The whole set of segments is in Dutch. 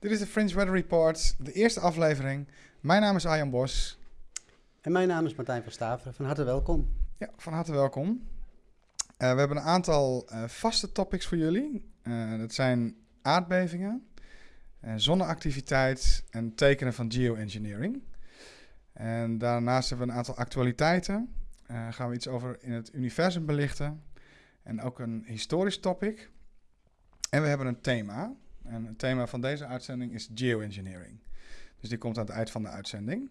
Dit is de Fringe Weather Report, de eerste aflevering. Mijn naam is Arjan Bos. En mijn naam is Martijn van Staveren. Van harte welkom. Ja, van harte welkom. Uh, we hebben een aantal uh, vaste topics voor jullie. Uh, dat zijn aardbevingen, zonneactiviteit en tekenen van geoengineering. En daarnaast hebben we een aantal actualiteiten. gaan we iets over in het universum belichten. En ook een historisch topic. En we hebben een thema. En het thema van deze uitzending is geoengineering. Dus die komt aan het eind van de uitzending.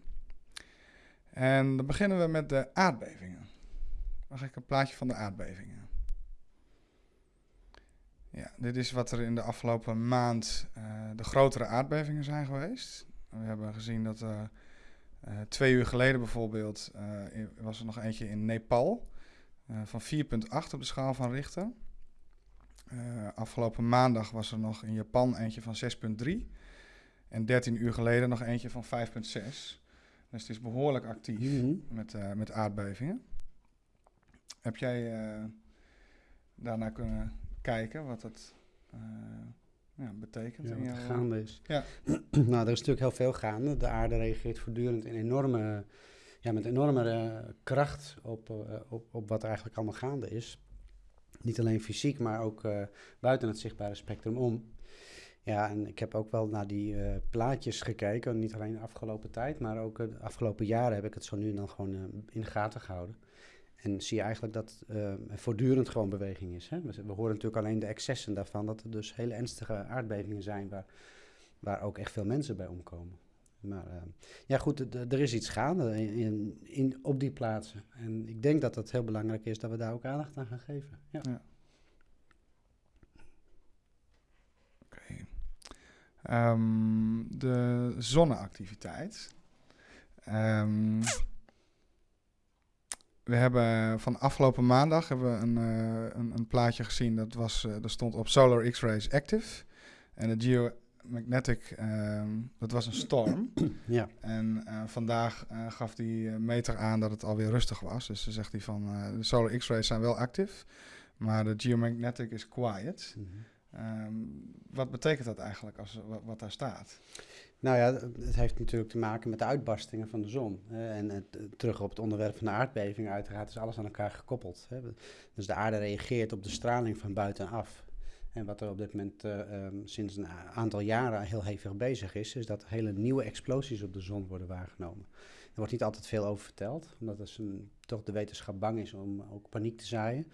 En dan beginnen we met de aardbevingen. Mag ik een plaatje van de aardbevingen? Ja, dit is wat er in de afgelopen maand uh, de grotere aardbevingen zijn geweest. We hebben gezien dat uh, twee uur geleden bijvoorbeeld was er nog eentje in Nepal van 4,8 op de schaal van Richter. Uh, afgelopen maandag was er nog in Japan eentje van 6,3. En 13 uur geleden nog eentje van 5,6. Dus het is behoorlijk actief mm -hmm. met, uh, met aardbevingen. Heb jij uh, daarna kunnen kijken wat dat ja, betekent? Ja, wat er gaande is. Ja. nou, er is natuurlijk heel veel gaande. De aarde reageert voortdurend in enorme, ja, met enorme kracht op, op, op wat er eigenlijk allemaal gaande is. Niet alleen fysiek, maar ook uh, buiten het zichtbare spectrum om. Ja, en ik heb ook wel naar die uh, plaatjes gekeken. Niet alleen de afgelopen tijd, maar ook de afgelopen jaren heb ik het zo nu en dan gewoon uh, in de gaten gehouden. En zie je eigenlijk dat er voortdurend gewoon beweging is. Hè? We, we, horen natuurlijk alleen de excessen daarvan, dat er dus hele ernstige aardbevingen zijn waar, waar ook echt veel mensen bij omkomen. Maar uh, ja, goed, er is iets gaande in, in, op die plaatsen. En ik denk dat het heel belangrijk is dat we daar ook aandacht aan gaan geven. Ja. ja. Oké. Um, de zonneactiviteit. Um, we hebben van afgelopen maandag hebben we een, uh, een, een, plaatje gezien. Dat, was, uh, dat stond op Solar X-rays Active. En het Geo Magnetic, uh, dat was een storm. ja. En uh, vandaag uh, gaf die meter aan dat het alweer rustig was. Dus dan zegt hij van, de solar x-rays zijn wel actief, maar de geomagnetic is quiet. Mm -hmm. um, wat betekent dat eigenlijk, als, wat, wat, daar staat? Nou ja, het heeft natuurlijk te maken met de uitbarstingen van de zon. en het, terug op het onderwerp van de aardbeving, uiteraard is alles aan elkaar gekoppeld. Hè. Dus de aarde reageert op de straling van buitenaf. En wat er op dit moment uh, um, sinds een aantal jaren heel hevig bezig is, is dat hele nieuwe explosies op de zon worden waargenomen. Er wordt niet altijd veel over verteld, omdat dus een, toch de wetenschap bang is om ook paniek te zaaien.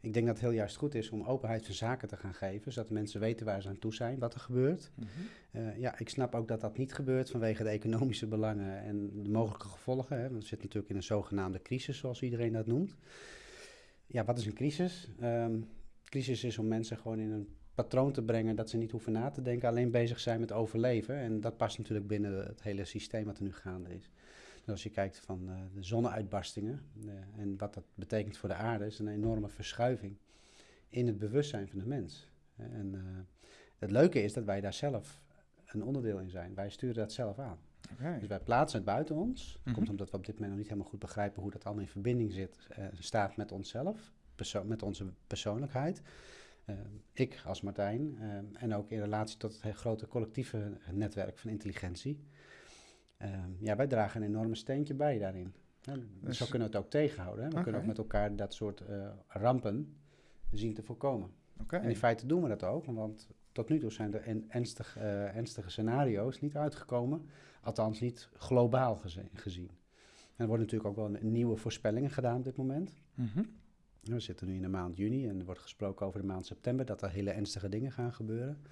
Ik denk dat het heel juist goed is om openheid van zaken te gaan geven, zodat mensen weten waar ze aan toe zijn, wat er gebeurt. Mm -hmm. uh, ja, ik snap ook dat dat niet gebeurt vanwege de economische belangen en de mogelijke gevolgen. Hè. Want we zitten natuurlijk in een zogenaamde crisis, zoals iedereen dat noemt. Ja, wat is een crisis? Um, crisis is om mensen gewoon in een patroon te brengen dat ze niet hoeven na te denken, alleen bezig zijn met overleven. En dat past natuurlijk binnen het hele systeem wat er nu gaande is. Dus als je kijkt van uh, de zonneuitbarstingen uh, en wat dat betekent voor de aarde, is een enorme verschuiving in het bewustzijn van de mens. En uh, het leuke is dat wij daar zelf een onderdeel in zijn. Wij sturen dat zelf aan. Okay. Dus wij plaatsen het buiten ons. Dat mm -hmm. komt omdat we op dit moment nog niet helemaal goed begrijpen hoe dat allemaal in verbinding zit, staat met onszelf met onze persoonlijkheid. Uh, ik als Martijn uh, en ook in relatie tot het grote collectieve netwerk van intelligentie. Uh, ja, wij dragen een enorme steentje bij daarin. dus zo kunnen we het ook tegenhouden. Hè? We okay. kunnen ook met elkaar dat soort rampen zien te voorkomen. Okay. En in feite doen we dat ook, want tot nu toe zijn er ernstig, ernstige scenario's niet uitgekomen. Althans niet globaal gezien. En er worden natuurlijk ook wel nieuwe voorspellingen gedaan op dit moment. Mm -hmm. We zitten nu in de maand juni en er wordt gesproken over de maand september, dat er hele ernstige dingen gaan gebeuren.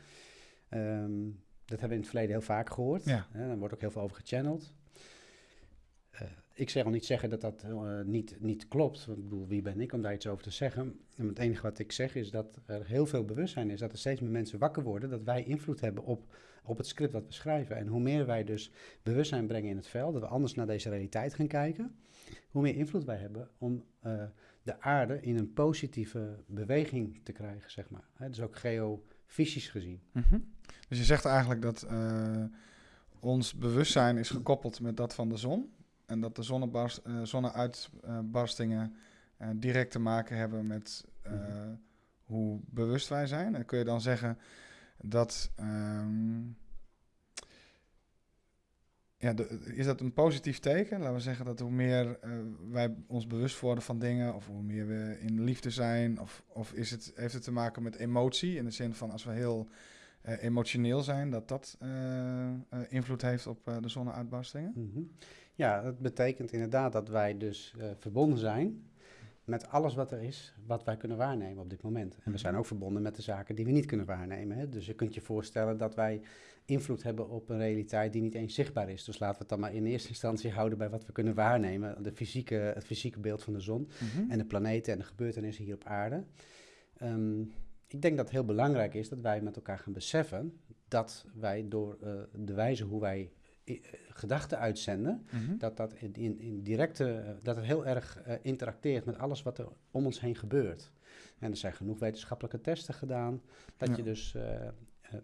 Um, dat hebben we in het verleden heel vaak gehoord. Ja. Hè, daar wordt ook heel veel over gechanneld. Uh, ik zeg al niet zeggen dat dat uh, niet, niet klopt. Want ik bedoel, wie ben ik om daar iets over te zeggen? En het enige wat ik zeg is dat er heel veel bewustzijn is. Dat er steeds meer mensen wakker worden. Dat wij invloed hebben op, op het script wat we schrijven. En hoe meer wij dus bewustzijn brengen in het veld. Dat we anders naar deze realiteit gaan kijken. Hoe meer invloed wij hebben om... Uh, de aarde in een positieve beweging te krijgen, zeg maar. Hè, dus ook geofysisch gezien. Mm -hmm. Dus je zegt eigenlijk dat uh, ons bewustzijn is gekoppeld met dat van de zon. En dat de zonnebarst, uh, zonneuitbarstingen uh, direct te maken hebben met mm -hmm. hoe bewust wij zijn. En kun je dan zeggen dat um, ja, is dat een positief teken? Laten we zeggen dat hoe meer uh, wij ons bewust worden van dingen, of hoe meer we in liefde zijn, of, of is het, heeft het te maken met emotie, in de zin van als we heel uh, emotioneel zijn, dat dat uh, invloed heeft op de zonneuitbarstingen? Mm -hmm. Ja, dat betekent inderdaad dat wij dus verbonden zijn met alles wat er is, wat wij kunnen waarnemen op dit moment. En we mhm. zijn ook verbonden met de zaken die we niet kunnen waarnemen. Hè? Dus je kunt je voorstellen dat wij invloed hebben op een realiteit die niet eens zichtbaar is. Dus laten we het dan maar in eerste instantie houden bij wat we kunnen waarnemen. De fysieke, het fysieke beeld van de zon mhm. en de planeten en de gebeurtenissen hier op aarde. Um, ik denk dat het heel belangrijk is dat wij met elkaar gaan beseffen dat wij door uh, de wijze hoe wij eh, gedachten uitzenden, mhm. dat dat in, in, in directe, uh, dat het heel erg uh, interacteert met alles wat er om ons heen gebeurt. En er zijn genoeg wetenschappelijke testen gedaan, dat ja. je dus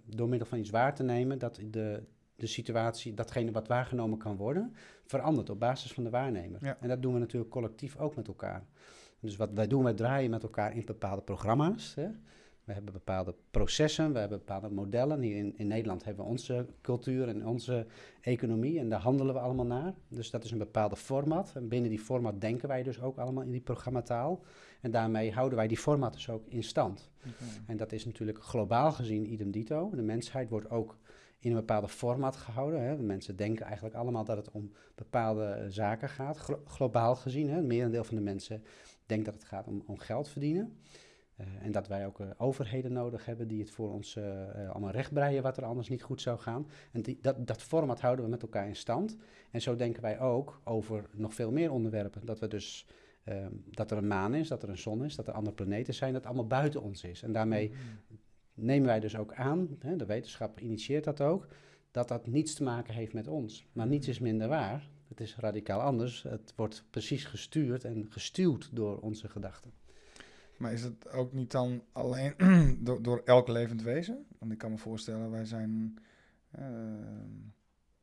door middel van iets waar te nemen, dat de, de situatie, datgene wat waargenomen kan worden, verandert op basis van de waarnemer. Ja. En dat doen we natuurlijk collectief ook met elkaar. Dus wat wij doen, wij draaien met elkaar in bepaalde programma's. Hè. We hebben bepaalde processen, we hebben bepaalde modellen. Hier in, in Nederland hebben we onze cultuur en onze economie en daar handelen we allemaal naar. Dus dat is een bepaalde format. En binnen die format denken wij dus ook allemaal in die programmataal. En daarmee houden wij die format dus ook in stand. En dat is natuurlijk globaal gezien idem dito. De mensheid wordt ook in een bepaalde format gehouden. Hè. De mensen denken eigenlijk allemaal dat het om bepaalde zaken gaat, globaal gezien. Hè. Het merendeel van de mensen denkt dat het gaat om, om geld verdienen. Uh, en dat wij ook uh, overheden nodig hebben die het voor ons uh, allemaal rechtbreien wat er anders niet goed zou gaan. En die, dat, dat format houden we met elkaar in stand. En zo denken wij ook over nog veel meer onderwerpen. Dat we dus ehm, dat er een maan is, dat er een zon is, dat er andere planeten zijn, dat allemaal buiten ons is. En daarmee mm-hmm. nemen wij dus ook aan, hè, de wetenschap initieert dat ook, dat dat niets te maken heeft met ons. Maar niets is minder waar. Het is radicaal anders. Het wordt precies gestuurd en gestuurd door onze gedachten. Maar is het ook niet dan alleen door, door elk levend wezen? Want ik kan me voorstellen, wij zijn uh,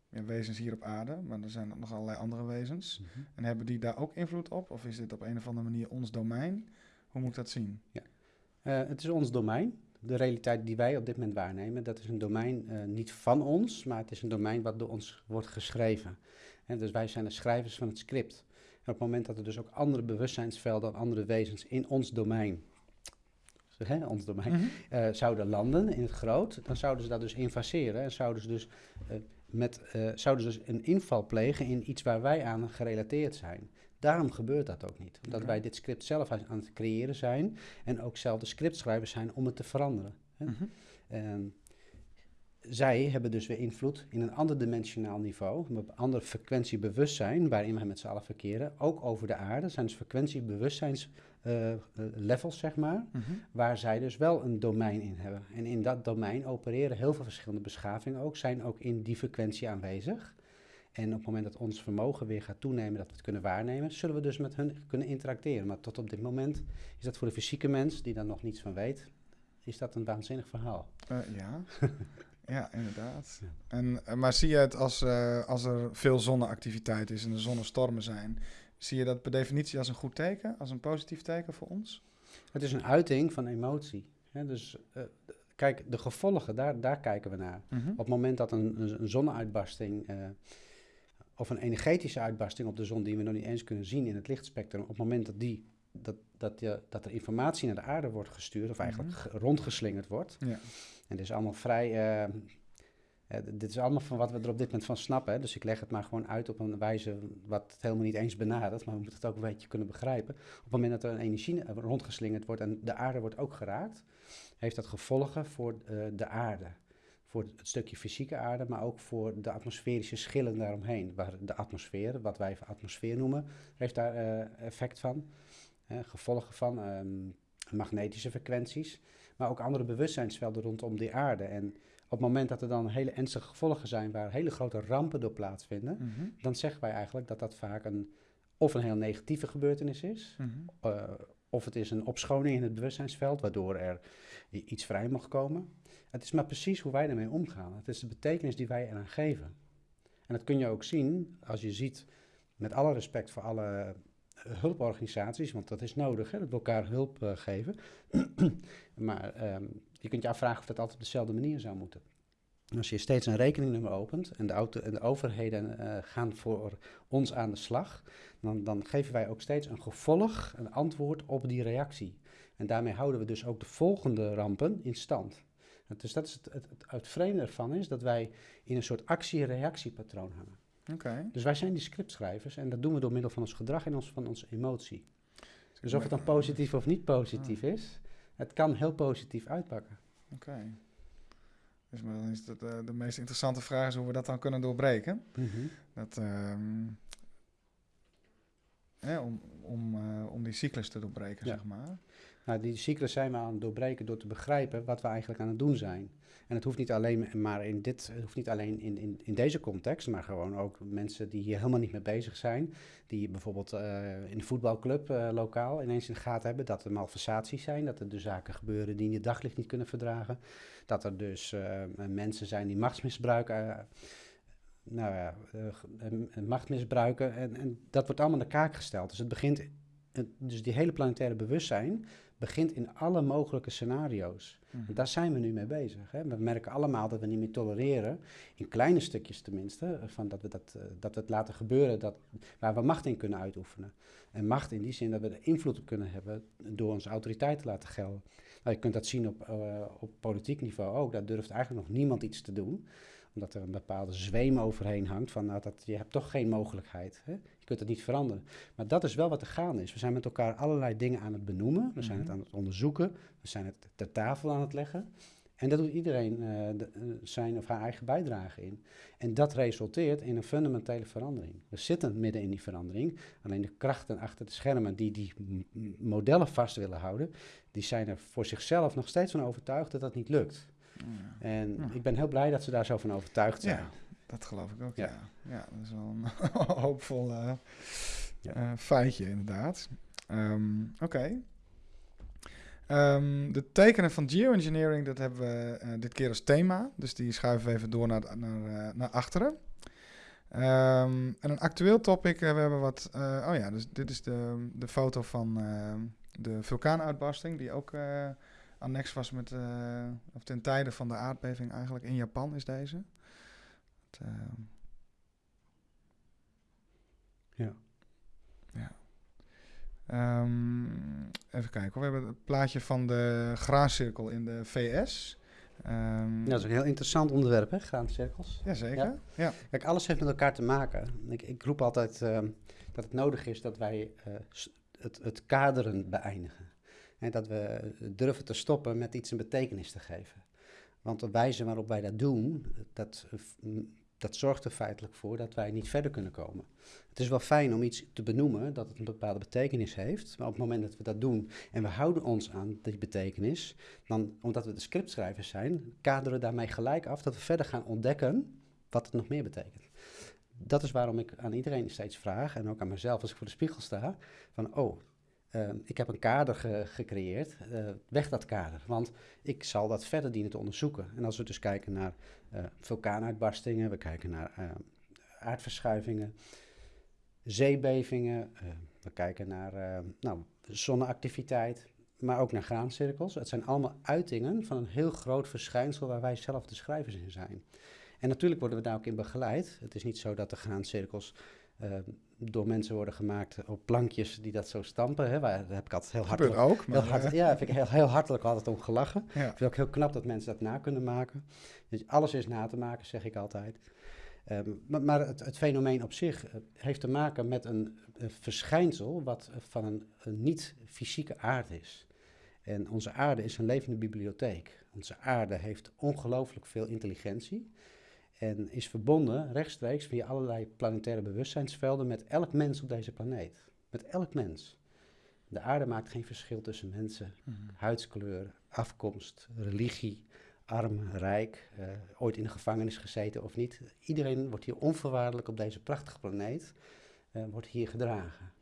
ja, wezens hier op aarde, maar er zijn nog allerlei andere wezens. Mhm. En hebben die daar ook invloed op? Of is dit op een of andere manier ons domein? Hoe moet ik dat zien? Ja. Uh, het is ons domein. De realiteit die wij op dit moment waarnemen, dat is een domein uh, niet van ons, maar het is een domein wat door ons wordt geschreven. En dus wij zijn de schrijvers van het script op het moment dat er dus ook andere bewustzijnsvelden, andere wezens in ons domein, hè, ons domein, mm -hmm. zouden landen in het groot, dan zouden ze dat dus invaseren en zouden ze dus, uh, met, uh, zouden ze dus een inval plegen in iets waar wij aan gerelateerd zijn. Daarom gebeurt dat ook niet. Omdat wij dit script zelf aan, het creëren zijn en ook zelf de scriptschrijvers zijn om het te veranderen. Hè. Mm -hmm zij hebben dus weer invloed in een ander dimensionaal niveau, een ander frequentiebewustzijn waarin we met z'n allen verkeren, ook over de aarde. Dat zijn dus frequentiebewustzijnslevels, uh, zeg maar, mhm. waar zij dus wel een domein in hebben. En in dat domein opereren heel veel verschillende beschavingen ook, zijn ook in die frequentie aanwezig. En op het moment dat ons vermogen weer gaat toenemen, dat we het kunnen waarnemen, zullen we dus met hun kunnen interacteren. Maar tot op dit moment is dat voor de fysieke mens, die daar nog niets van weet, is dat een waanzinnig verhaal. Uh, ja. Ja, inderdaad. En, eh, maar zie je het als, uh, als er veel zonneactiviteit is en er zonnestormen zijn, zie je dat per definitie als een goed teken, als een positief teken voor ons? Het is een uiting van emotie. Hè? Dus uh, kijk, de gevolgen, daar, daar kijken we naar. Mm -hmm. Op het moment dat een, een, een zonneuitbarsting of een energetische uitbarsting op de zon, die we nog niet eens kunnen zien in het lichtspectrum, op het moment dat, die, dat, dat, je, dat er informatie naar de aarde wordt gestuurd, of eigenlijk mm -hmm. rondgeslingerd wordt. Ja en dit is allemaal vrij. Uh, uh, dit is allemaal van wat we er op dit moment van snappen. Hè? Dus ik leg het maar gewoon uit op een wijze wat het helemaal niet eens benadert. Maar we moeten het ook een beetje kunnen begrijpen. Op het moment dat er een energie rondgeslingerd wordt en de aarde wordt ook geraakt, heeft dat gevolgen voor uh, de aarde. Voor het stukje fysieke aarde, maar ook voor de atmosferische schillen daaromheen. Waar de atmosfeer, wat wij atmosfeer noemen, heeft daar effect van. Gevolgen van um, magnetische frequenties maar ook andere bewustzijnsvelden rondom die aarde. En op het moment dat er dan hele ernstige gevolgen zijn waar hele grote rampen door plaatsvinden, mhm. dan zeggen wij eigenlijk dat dat vaak een of een heel negatieve gebeurtenis is, mhm. eh, of het is een opschoning in het bewustzijnsveld, waardoor er iets vrij mag komen. Het is maar precies hoe wij ermee omgaan. Het is de betekenis die wij eraan geven. En dat kun je ook zien als je ziet, met alle respect voor alle hulporganisaties, want dat is nodig, hè, dat we elkaar hulp uh, geven. maar um, je kunt je afvragen of dat altijd op dezelfde manier zou moeten. Als je steeds een rekeningnummer opent en de, auto, en de overheden uh, gaan voor ons aan de slag, dan, dan geven wij ook steeds een gevolg, een antwoord op die reactie. En daarmee houden we dus ook de volgende rampen in stand. Dus dat is het, het, het vreemde ervan is dat wij in een soort actie-reactiepatroon hangen. Okay. Dus wij zijn die scriptschrijvers en dat doen we door middel van ons gedrag en ons, van onze emotie. Dus of het dan positief of niet positief ah. is, het kan heel positief uitpakken. Oké. Dus dan is dat, uh, de meest interessante vraag is hoe we dat dan kunnen doorbreken. Mm -hmm. Dat, um, om, om, uh, om die cyclus te doorbreken, ja. zeg maar. Nou, die cyclus zijn we aan het doorbreken door te begrijpen wat we eigenlijk aan het doen zijn. En het hoeft niet alleen maar in dit, het hoeft niet alleen in, in, in deze context, maar gewoon ook mensen die hier helemaal niet mee bezig zijn. Die bijvoorbeeld uh, in de voetbalclub uh, lokaal ineens in de gaten hebben dat er malversaties zijn, dat er dus zaken gebeuren die in je daglicht niet kunnen verdragen. Dat er dus uh, mensen zijn die machtsmisbruik nou ja, macht misbruiken. En, en dat wordt allemaal in de kaak gesteld. Dus het begint, dus die hele planetaire bewustzijn begint in alle mogelijke scenario's. Mm. Daar zijn we nu mee bezig. Hè. We merken allemaal dat we niet meer tolereren, in kleine stukjes tenminste, van dat, we dat, uh, dat we het laten gebeuren dat, waar we macht in kunnen uitoefenen. En macht in die zin dat we er invloed op kunnen hebben door onze autoriteit te laten gelden. Nou, je kunt dat zien op, uh, op politiek niveau ook. Daar durft eigenlijk nog niemand iets te doen omdat er een bepaalde zweem overheen hangt van nou, dat, je hebt toch geen mogelijkheid. Hè? Je kunt het niet veranderen. Maar dat is wel wat er gaande is. We zijn met elkaar allerlei dingen aan het benoemen. We zijn het mhm. aan het onderzoeken. We zijn het ter tafel aan het leggen. En dat doet iedereen uh, de, uh, zijn of haar eigen bijdrage in. En dat resulteert in een fundamentele verandering. We zitten midden in die verandering. Alleen de krachten achter de schermen die die modellen vast willen houden, die zijn er voor zichzelf nog steeds van overtuigd dat dat niet lukt. Ja. En ja. ik ben heel blij dat ze daar zo van overtuigd zijn. Ja, dat geloof ik ook, ja. Ja, dat is wel een hoopvol uh, uh, feitje inderdaad. Um, Oké. Okay. Um, de tekenen van geoengineering, dat hebben we uh, dit keer als thema. Dus die schuiven we even door naar, naar, naar achteren. Um, en een actueel topic, we hebben wat... oh ja, dus dit is de, de foto van de vulkaanuitbarsting... die ook annex was met, uh, of ten tijde van de aardbeving eigenlijk in Japan is deze. Het, uh, ja. Ja. Um, even kijken, we hebben het plaatje van de graancirkel in de VS. Um, ja, dat is een heel interessant onderwerp, hè, graancirkels. Jazeker, ja. ja. Kijk, alles heeft met elkaar te maken. Ik, ik roep altijd uh, dat het nodig is dat wij uh, het, het kaderen beëindigen. Dat we durven te stoppen met iets een betekenis te geven. Want de wijze waarop wij dat doen, dat, dat zorgt er feitelijk voor dat wij niet verder kunnen komen. Het is wel fijn om iets te benoemen dat het een bepaalde betekenis heeft. Maar op het moment dat we dat doen en we houden ons aan die betekenis, dan, omdat we de scriptschrijvers zijn, kaderen we daarmee gelijk af dat we verder gaan ontdekken wat het nog meer betekent. Dat is waarom ik aan iedereen steeds vraag, en ook aan mezelf als ik voor de spiegel sta, van oh, uh, ik heb een kader ge gecreëerd, uh, weg dat kader. Want ik zal dat verder dienen te onderzoeken. En als we dus kijken naar uh, vulkaanuitbarstingen, we kijken naar aardverschuivingen, zeebevingen, we kijken naar nou, zonneactiviteit, maar ook naar graancirkels. Het zijn allemaal uitingen van een heel groot verschijnsel waar wij zelf de schrijvers in zijn. En natuurlijk worden we daar ook in begeleid. Het is niet zo dat de graancirkels door mensen worden gemaakt op plankjes die dat zo stampen. Hè. Waar, daar heb ik altijd heel hartelijk, ook, heel hart, ja, heb ik heel, heel hartelijk altijd om gelachen. Ja. Ik vind het ook heel knap dat mensen dat na kunnen maken. Dus alles is na te maken, zeg ik altijd. Um, maar, maar het, het, fenomeen op zich uh, heeft te maken met een, een verschijnsel wat van een, een niet-fysieke aard is. En onze aarde is een levende bibliotheek. Onze aarde heeft ongelooflijk veel intelligentie. En is verbonden rechtstreeks via allerlei planetaire bewustzijnsvelden met elk mens op deze planeet. Met elk mens. De aarde maakt geen verschil tussen mensen, mm -hmm. huidskleur, afkomst, religie, arm, rijk, uh, ooit in de gevangenis gezeten of niet. Iedereen wordt hier onvoorwaardelijk op deze prachtige planeet, uh, wordt hier gedragen.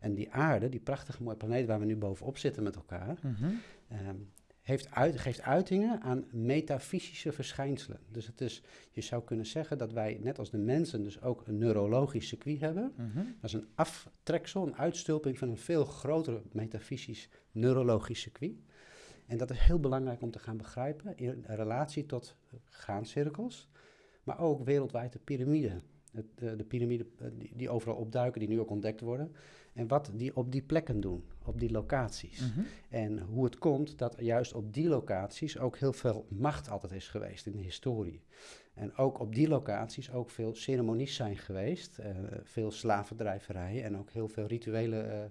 En die aarde, die prachtige mooie planeet waar we nu bovenop zitten met elkaar, mm -hmm. um, heeft uit, geeft uitingen aan metafysische verschijnselen. Dus het is, je zou kunnen zeggen dat wij, net als de mensen, dus ook een neurologisch circuit hebben. Mm -hmm. Dat is een aftreksel, een uitstulping van een veel groter metafysisch neurologisch circuit. En dat is heel belangrijk om te gaan begrijpen in relatie tot graancirkels, maar ook wereldwijd de piramide. De, de piramide eh, die, die overal opduiken, die nu ook ontdekt worden. En wat die op die plekken doen, op die locaties. Mhm. En hoe het komt dat juist op die locaties ook heel veel macht altijd is geweest in de historie. En ook op die locaties ook veel ceremonies zijn geweest, eh, veel slavendrijverijen en ook heel veel rituele eh,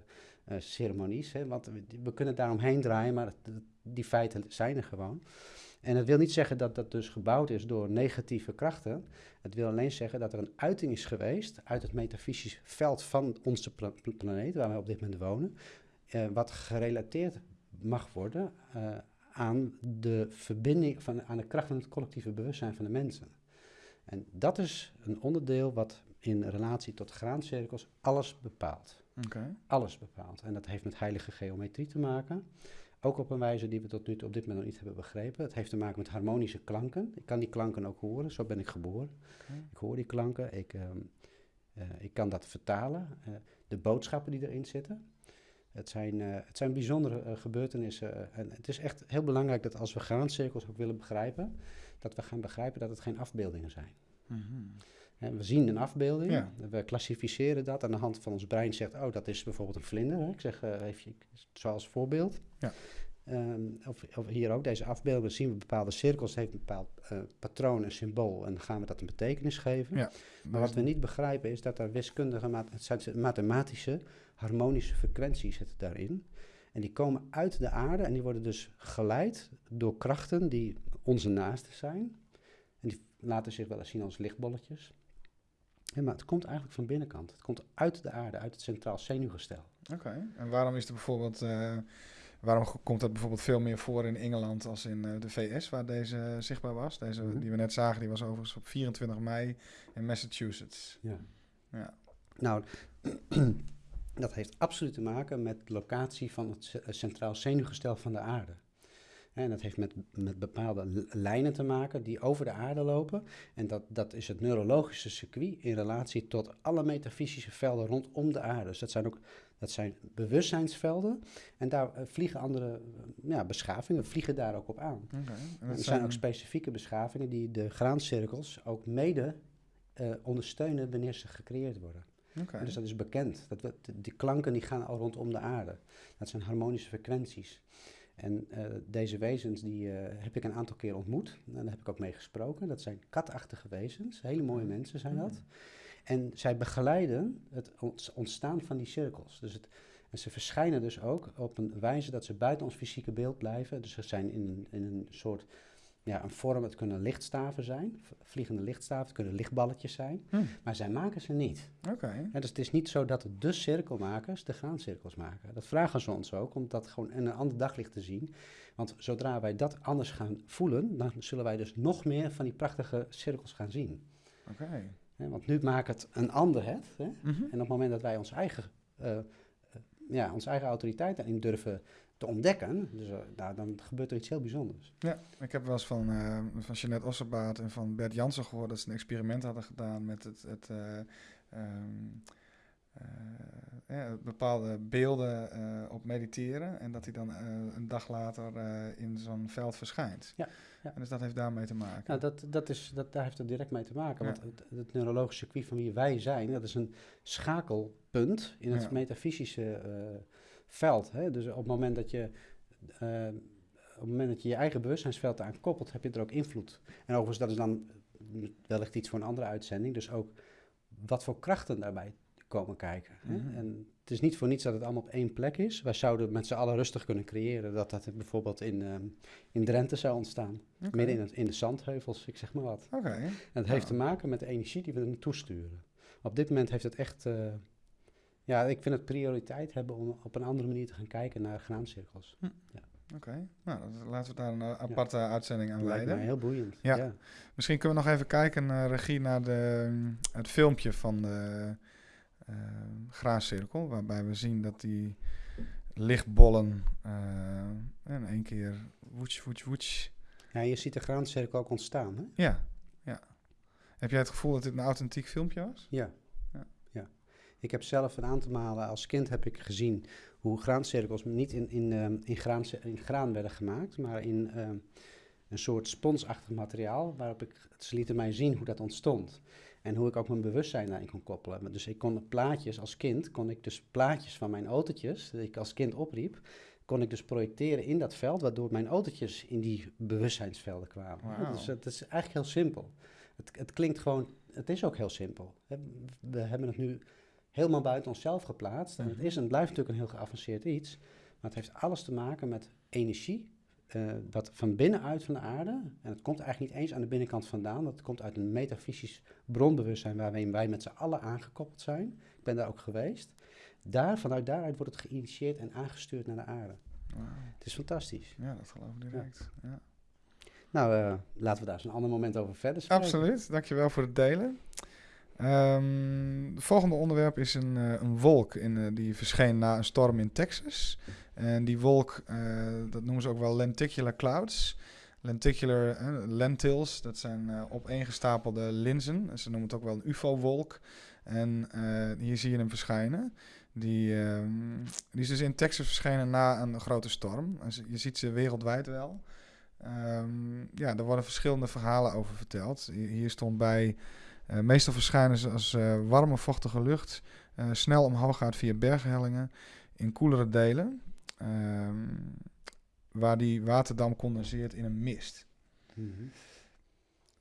eh, ceremonies. Hè, want we, we kunnen daaromheen draaien, maar het- die feiten zijn er gewoon. En het wil niet zeggen dat dat dus gebouwd is door negatieve krachten. Het wil alleen zeggen dat er een uiting is geweest uit het metafysisch veld van onze pla- pla- planeet, waar we op dit moment wonen, eh, wat gerelateerd mag worden eh, aan de verbinding, van, aan de kracht van het collectieve bewustzijn van de mensen. En dat is een onderdeel wat in relatie tot graancirkels alles bepaalt. Alles bepaalt. En dat heeft met heilige geometrie te maken. Ook op een wijze die we tot nu toe op dit moment nog niet hebben begrepen. Het heeft te maken met harmonische klanken. Ik kan die klanken ook horen, zo ben ik geboren. Ik hoor die klanken, ik, ehm, eh, ik kan dat vertalen. Eh, de boodschappen die erin zitten. Het zijn, eh, het zijn bijzondere gebeurtenissen. en het is echt heel belangrijk dat als we graancirkels ook willen begrijpen, dat we gaan begrijpen dat het geen afbeeldingen zijn. Mhm. We zien een afbeelding, Ja. we klassificeren dat aan de hand van ons brein zegt, oh, dat is bijvoorbeeld een vlinder. Hè. Ik zeg eh, even zoals voorbeeld. Ja. Ehm, of, of hier ook, deze afbeeldingen zien we bepaalde cirkels, het heeft een bepaald eh, patroon, een symbool en dan gaan we dat een betekenis geven. Ja. Maar wat we niet begrijpen is dat er wiskundige, zijn mathematische, harmonische frequenties zitten daarin. En die komen uit de aarde en die worden dus geleid door krachten die onze naasten zijn. En die laten zich wel eens zien als lichtbolletjes. Ja, maar het komt eigenlijk van binnenkant. Het komt uit de aarde, uit het centraal zenuwgestel. Oké. En waarom is er bijvoorbeeld... eh, waarom komt dat bijvoorbeeld veel meer voor in Engeland als in eh, de VS, waar deze zichtbaar was? Deze Mhm. die we net zagen, die was overigens op 24 mei in Massachusetts. Ja. Ja. Nou, dat heeft absoluut te maken met de locatie van het ce- centraal zenuwgestel van de aarde. En dat heeft met, met bepaalde lijnen te maken die over de aarde lopen. En dat, dat is het neurologische circuit in relatie tot alle metafysische velden rondom de aarde. Dus dat zijn ook dat zijn bewustzijnsvelden. En daar eh, vliegen andere eh, ja, beschavingen, vliegen daar ook op aan. En er zijn ook specifieke beschavingen die de graancirkels ook mede eh, ondersteunen wanneer ze gecreëerd worden. Dus dat is bekend. Dat we, de- die klanken die gaan al rondom de aarde. Dat zijn harmonische frequenties. En eh, deze wezens die eh, heb ik een aantal keer ontmoet. En daar heb ik ook mee gesproken. Dat zijn katachtige wezens. Hele mooie mensen zijn dat. En zij begeleiden het ont- ontstaan van die cirkels. Dus het, en ze verschijnen dus ook op een wijze dat ze buiten ons fysieke beeld blijven. Dus ze zijn in, in een soort ja, een vorm. Het kunnen lichtstaven zijn, vliegende lichtstaven. Het kunnen lichtballetjes zijn. Hm. Maar zij maken ze niet. Oké. Ja, dus het is niet zo dat de cirkelmakers de graancirkels maken. Dat vragen ze ons ook, om dat gewoon in een ander daglicht te zien. Want zodra wij dat anders gaan voelen, dan zullen wij dus nog meer van die prachtige cirkels gaan zien. Oké. Want nu maakt het een ander het. Hè? Mhm. En op het moment dat wij ons eigen, eh, eh, ja, onze eigen autoriteit daarin durven te ontdekken, dus, eh, nou, dan gebeurt er iets heel bijzonders. Ja, ik heb wel eens van, eh van Jeanette Osserbaat en van Bert Jansen gehoord dat ze een experiment hadden gedaan met het, het eh, ehm, eh, ja, bepaalde beelden op mediteren en dat hij dan een dag later in zo'n veld verschijnt. Ja, ja. En dus dat heeft daarmee te maken. Nou, dat, dat is, dat, daar heeft het direct mee te maken. Want het, het neurologische circuit van wie wij zijn, dat is een schakelpunt in het metafysische veld. Hè? Dus op het moment dat je. eh, op het moment dat je je eigen bewustzijnsveld aan koppelt, heb je er ook invloed. En overigens, dat is dan wellicht iets voor een andere uitzending. Dus ook wat voor krachten daarbij komen kijken. Hè? Mhm. En het is niet voor niets dat het allemaal op één plek is. Wij zouden met z'n allen rustig kunnen creëren dat dat bijvoorbeeld in, ehm, in Drenthe zou ontstaan. Midden in, het, in de zandheuvels, ik zeg maar wat. Oké. En het heeft te maken met de energie die we er naartoe sturen. Op dit moment heeft het echt... eh, ja, ik vind het prioriteit hebben om op een andere manier te gaan kijken naar graancirkels. Oké. Nou, dat- laten we daar een eh, aparte uitzending aan lijkt mij wijden. heel boeiend. Ja. ja. Misschien kunnen we nog even kijken, eh, regie, naar de, het filmpje van de graascirkel. Waarbij we zien dat die lichtbollen in één keer woets, woets, woets. Ja, je ziet de graancirkel ook ontstaan, hè? Ja, ja. Heb jij het gevoel dat dit een authentiek filmpje was? Ja. Ik heb zelf een aantal malen als kind heb ik gezien hoe graancirkels niet in, in, ehm, in, graan, in graan werden gemaakt, maar in ehm, een soort sponsachtig materiaal, waarop ik, ze lieten mij zien hoe dat ontstond. En hoe ik ook mijn bewustzijn daarin kon koppelen. Dus ik kon plaatjes als kind, kon ik dus plaatjes van mijn autootjes, die ik als kind opriep, kon ik dus projecteren in dat veld, waardoor mijn autootjes in die bewustzijnsvelden kwamen. Dus het is eigenlijk heel simpel. Het, het klinkt gewoon, het is ook heel simpel. We hebben het nu helemaal buiten onszelf geplaatst. En het is en blijft natuurlijk een heel geavanceerd iets. Maar het heeft alles te maken met energie. Uh, wat van binnenuit van de aarde, en het komt eigenlijk niet eens aan de binnenkant vandaan, dat komt uit een metafysisch bronbewustzijn waarin wij met z'n allen aangekoppeld zijn. Ik ben daar ook geweest. Daar, vanuit daaruit wordt het geïnitieerd en aangestuurd naar de aarde. Het is fantastisch. Ja, dat geloof ik direct. Ja. Nou, uh, laten we daar eens een ander moment over verder spreken. Absoluut, dankjewel voor het delen. Um, het volgende onderwerp is een, uh, een wolk in, uh, die verscheen na een storm in Texas. En die wolk, dat noemen ze ook wel lenticular clouds. Lenticular lentils, dat zijn opeengestapelde linzen. Ze noemen het ook wel een UFO-wolk. En hier zie je hem verschijnen. Die, uh, die is dus in Texas verschenen na een grote storm. Je ziet ze wereldwijd wel. Um, ja, er worden verschillende verhalen over verteld. Hier stond bij, uh, meestal verschijnen ze als uh, warme, vochtige lucht, uh, snel omhoog gaat via berghellingen in koelere delen, um, waar die waterdam condenseert in een mist. Mm -hmm.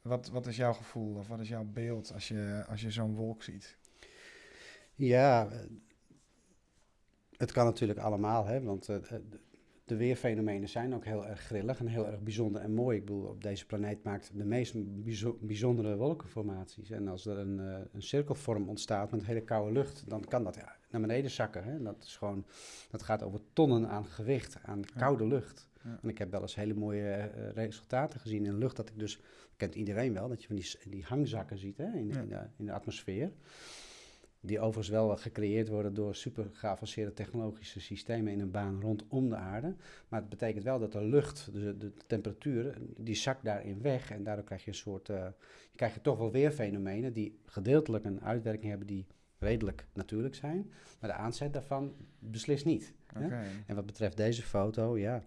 wat, wat is jouw gevoel of wat is jouw beeld als je, als je zo'n wolk ziet? Ja, het kan natuurlijk allemaal, hè, want de weerfenomenen zijn ook heel erg grillig en heel erg bijzonder en mooi. Ik bedoel, op deze planeet maakt de meest bijzondere wolkenformaties. En als er een, uh, een cirkelvorm ontstaat met hele koude lucht, dan kan dat ja, naar beneden zakken. Hè. Dat, is gewoon, dat gaat over tonnen aan gewicht, aan koude lucht. Ja. En ik heb wel eens hele mooie uh, resultaten gezien in de lucht, dat ik dus, kent iedereen wel, dat je van die, die hangzakken ziet hè, in, ja. in, de, in de atmosfeer. Die overigens wel gecreëerd worden door super geavanceerde technologische systemen in een baan rondom de aarde. Maar het betekent wel dat de lucht, dus de, de temperatuur, die zakt daarin weg. En daardoor krijg je een soort, uh, je krijgt toch wel weer fenomenen die gedeeltelijk een uitwerking hebben die redelijk natuurlijk zijn. Maar de aanzet daarvan beslist niet. Okay. En wat betreft deze foto, ja,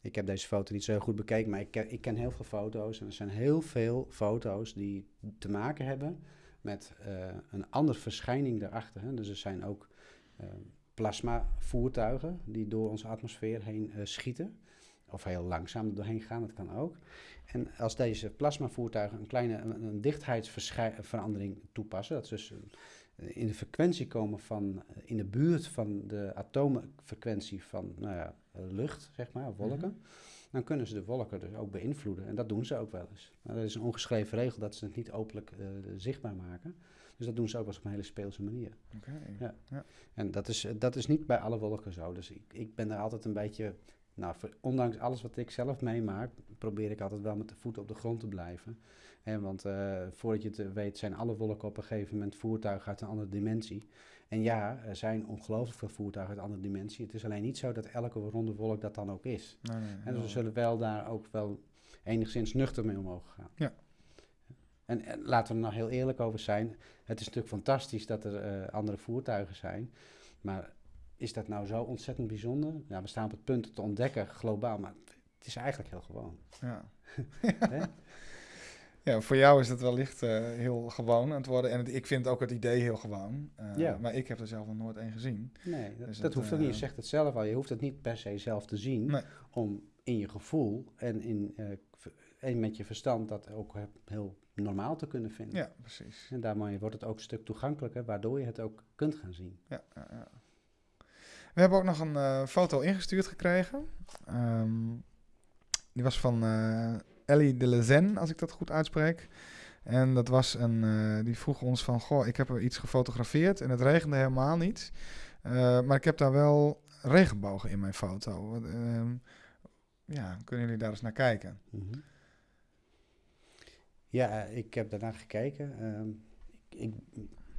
ik heb deze foto niet zo goed bekeken, maar ik ken, ik ken heel veel foto's. En er zijn heel veel foto's die te maken hebben met uh, een andere verschijning daarachter. Hè. Dus er zijn ook uh, plasmavoertuigen die door onze atmosfeer heen uh, schieten. Of heel langzaam doorheen gaan, dat kan ook. En als deze plasmavoertuigen een kleine een, dichtheidsverandering toepassen, dat ze dus in de frequentie komen van, in de buurt van de atoomfrequentie van nou ja, lucht, zeg maar, wolken. -hmm dan kunnen ze de wolken dus ook beïnvloeden. En dat doen ze ook wel eens. Nou, dat is een ongeschreven regel dat ze het niet openlijk uh, zichtbaar maken. Dus dat doen ze ook wel eens op een hele speelse manier. Okay. Ja. ja. En dat is, dat is niet bij alle wolken zo. Dus ik, ik ben daar altijd een beetje... Nou, voor, ondanks alles wat ik zelf meemaak, probeer ik altijd wel met de voeten op de grond te blijven. He, want uh, voordat je het weet, zijn alle wolken op een gegeven moment voertuigen uit een andere dimensie. En ja, er zijn ongelooflijk veel voertuigen uit andere dimensie. Het is alleen niet zo dat elke ronde wolk dat dan ook is. Nee, nee, en dus we zullen wel daar ook wel enigszins nuchter mee omhoog gaan. Ja. En, en, laten we er nou heel eerlijk over zijn. Het is natuurlijk fantastisch dat er uh, andere voertuigen zijn. Maar is dat nou zo ontzettend bijzonder? Ja, we staan op het punt te ontdekken globaal, maar het is eigenlijk heel gewoon. Ja. Ja, voor jou is het wellicht uh, heel gewoon aan het worden. En het, ik vind ook het idee heel gewoon. Uh, ja. Maar ik heb er zelf nog nooit één gezien. Nee, dat, dus dat hoeft ook niet. Je zegt het zelf al. Je hoeft het niet per se zelf te zien. Nee. Om in je gevoel en, in, en met je verstand dat ook heel normaal te kunnen vinden. Ja, precies. En daarmee wordt het ook een stuk toegankelijker, waardoor je het ook kunt gaan zien. Ja, ja, ja. We hebben ook nog een foto ingestuurd gekregen. Um, die was van Ellie de Lezen, als ik dat goed uitspreek. En dat was een, uh, die vroeg ons van, goh, ik heb er iets gefotografeerd en het regende helemaal niet. Uh, maar ik heb daar wel regenbogen in mijn foto. Uh, ja, kunnen jullie daar eens naar kijken? -hmm. Ja, ik heb daarnaar gekeken. Ehm, ik,